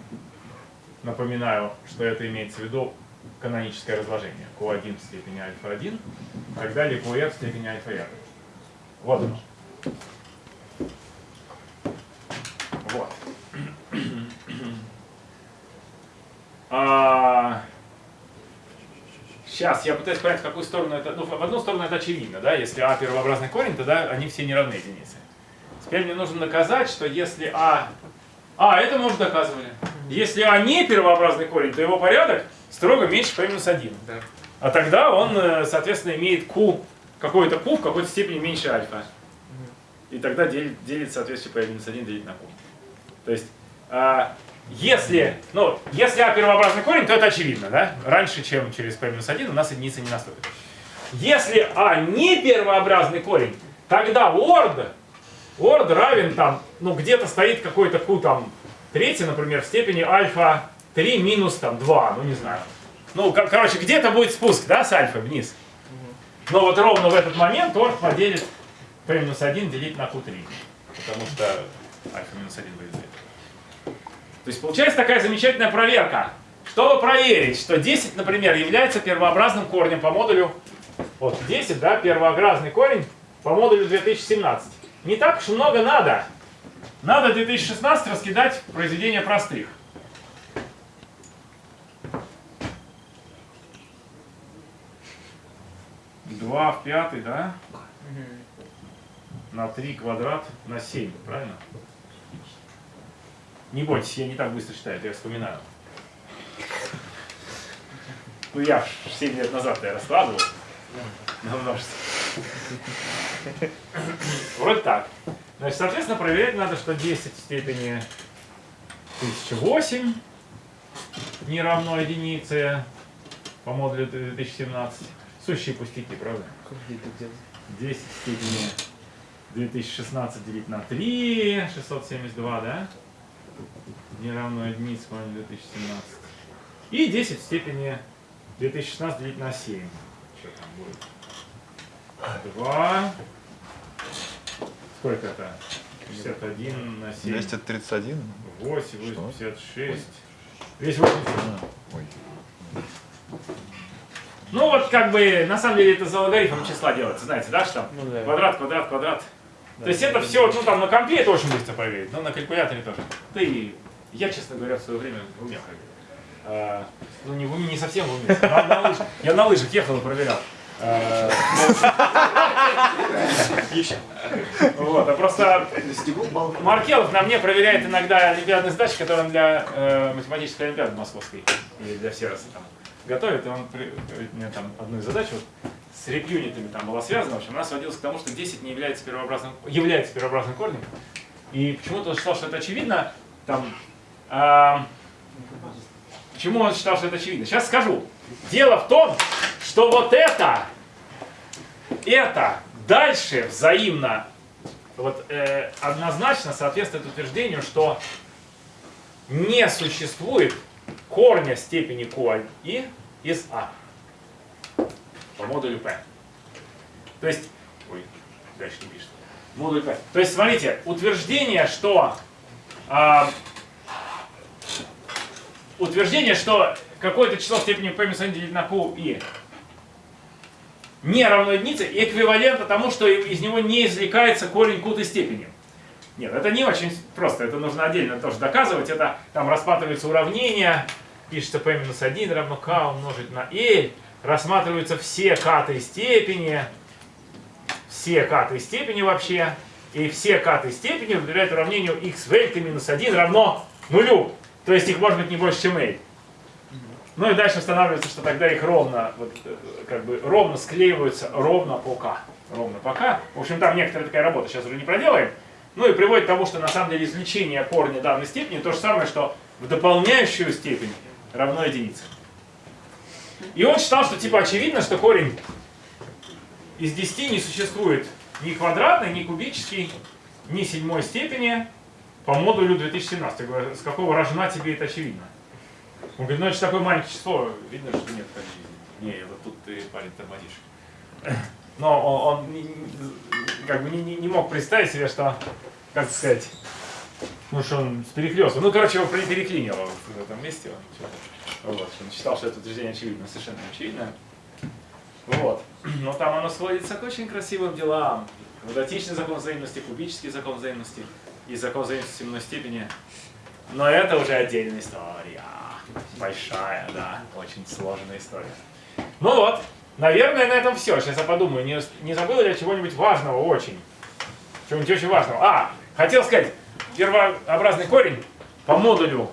Напоминаю, что это имеется в виду каноническое разложение. Q1 в степени альфа-1, и так далее QR в степени альфа-r. Вот оно. Вот. А, Сейчас я пытаюсь понять, в какую сторону это. Ну, в одну сторону это очевидно, да? Если А первообразный корень, тогда они все не равны единице. Теперь мне нужно доказать, что если А. А, это мы уже доказывали. Если А не первообразный корень, то его порядок строго меньше P минус 1. Да. А тогда он, э, соответственно, имеет Q какой-то q в какой-то степени меньше альфа. И тогда делит, делит соответствие p минус 1 делить на q. То есть, а, если, ну, если а первообразный корень, то это очевидно, да? Раньше, чем через p минус 1, у нас единица не наступит. Если а не первообразный корень, тогда ord, ord равен там, ну, где-то стоит какой-то q там третий, например, в степени альфа 3 минус там 2, ну, не знаю. Ну, кор- короче, где-то будет спуск, да, с альфа вниз. Но вот ровно в этот момент ord поделит p минус 1 делить на q3. Потому что альфа минус 1 будет. То есть получается такая замечательная проверка. Чтобы проверить, что 10, например, является первообразным корнем по модулю, вот 10, да, первообразный корень по модулю 2017. Не так уж много надо. Надо 2016 раскидать произведения простых. Два в пятый, да? На 3 квадрат на 7, правильно? Не бойтесь, я не так быстро считаю, это я вспоминаю. Ну я 7 лет назад я раскладывал на множество. Вроде так. Значит, соответственно, проверять надо, что 10 в степени 1008 не равно единице по модулю 2017. Сущие пустяки, правда? 10 в степени 2016 делить на 3, 672, да? Не равно единице по модулю 2017. И 10 в степени 2016 делить на 7. Что там будет? 2. Сколько это? 61 на 7. 231? 8, Что? 86. Весь 87. А, ой. Ну вот как бы, на самом деле это за логарифмом числа делается, знаете, да, что там Ну да. квадрат, квадрат, квадрат. То есть это все, ну там на компе это очень быстро проверить, но на калькуляторе тоже. Да и я, честно говоря, в свое время в уме проверил. А, ну не в уме, не совсем в уме. На- на лыжах. Я на лыжах ехал и проверял. А, Вот, а просто Маркелов на мне проверяет иногда олимпиадные задачи, которые он для э, математической олимпиады московской или для Сероса там готовит, и он при- мне там одну из задач вот, с реп-юнитами там была связана, в общем, она сводилась к тому, что 10 не является первообразным, является первообразным корнем. И почему-то он считал, что это очевидно, там, а, почему он считал, что это очевидно? Сейчас скажу. Дело в том, что вот это, это дальше взаимно вот, э, однозначно соответствует утверждению, что не существует корня степени QI из А по модулю P. То есть, ой, дальше не пишет. Модуль P. То есть, смотрите, утверждение, что а, утверждение, что какое-то число степени P минус 1 делить на QI не равно единице, эквивалентно тому, что из него не извлекается корень кутой степени. Нет, это не очень просто, это нужно отдельно тоже доказывать. Это там рассматривается уравнение, пишется p минус 1 равно k умножить на l, рассматриваются все катой степени, все катой степени вообще, и все катой степени удовлетворяют уравнению x в l минус 1 равно нулю. То есть их может быть не больше, чем l. Ну и дальше устанавливается, что тогда их ровно, вот, э, как бы ровно склеиваются ровно по k. Ровно по k. В общем, там некоторая такая работа, сейчас уже не проделаем. Ну и приводит к тому, что на самом деле извлечение корня данной степени то же самое, что в дополняющую степень равно единице. И он считал, что типа очевидно, что корень из 10 не существует ни квадратный, ни кубический, ни седьмой степени по модулю 2017. Я говорю, с какого рожна тебе это очевидно? Он говорит, ну это же такое маленькое число, видно, что нет жизни. Не, вот тут ты, парень, тормозишь. Но он, он как бы не, не- не мог представить себе, что, как сказать, ну что он с перехлёстом. Ну, короче, его пере- переклинило в этом месте. Он, вот, он считал, что это утверждение очевидно, совершенно очевидно. Вот. Но там оно сводится к очень красивым делам. Квадратичный закон взаимности, кубический закон взаимности и закон взаимности семенной степени. Но это уже отдельная история. Большая, да. Очень сложная история. Ну вот, наверное, на этом все. Сейчас я подумаю, не, не забыл ли я чего-нибудь важного очень? Чего-нибудь очень важного. А, хотел сказать, первообразный корень по модулю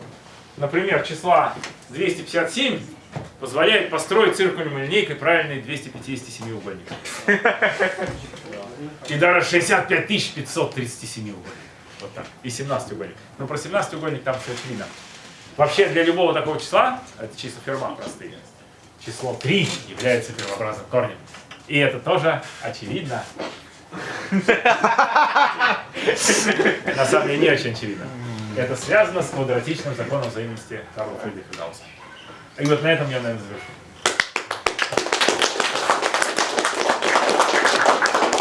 например, числа 257 позволяет построить циркулем линейкой правильный 257 угольник. И даже 65 537 угольник. Вот так. И 17 угольник. Но про 17 угольник там все очевидно. Вообще для любого такого числа, это числа Ферма простые, число 3 является первообразным корнем. И это тоже очевидно. На самом деле не очень очевидно. Это связано с квадратичным законом взаимности Карла Фридриха Гаусса. И вот на этом я, наверное, завершу.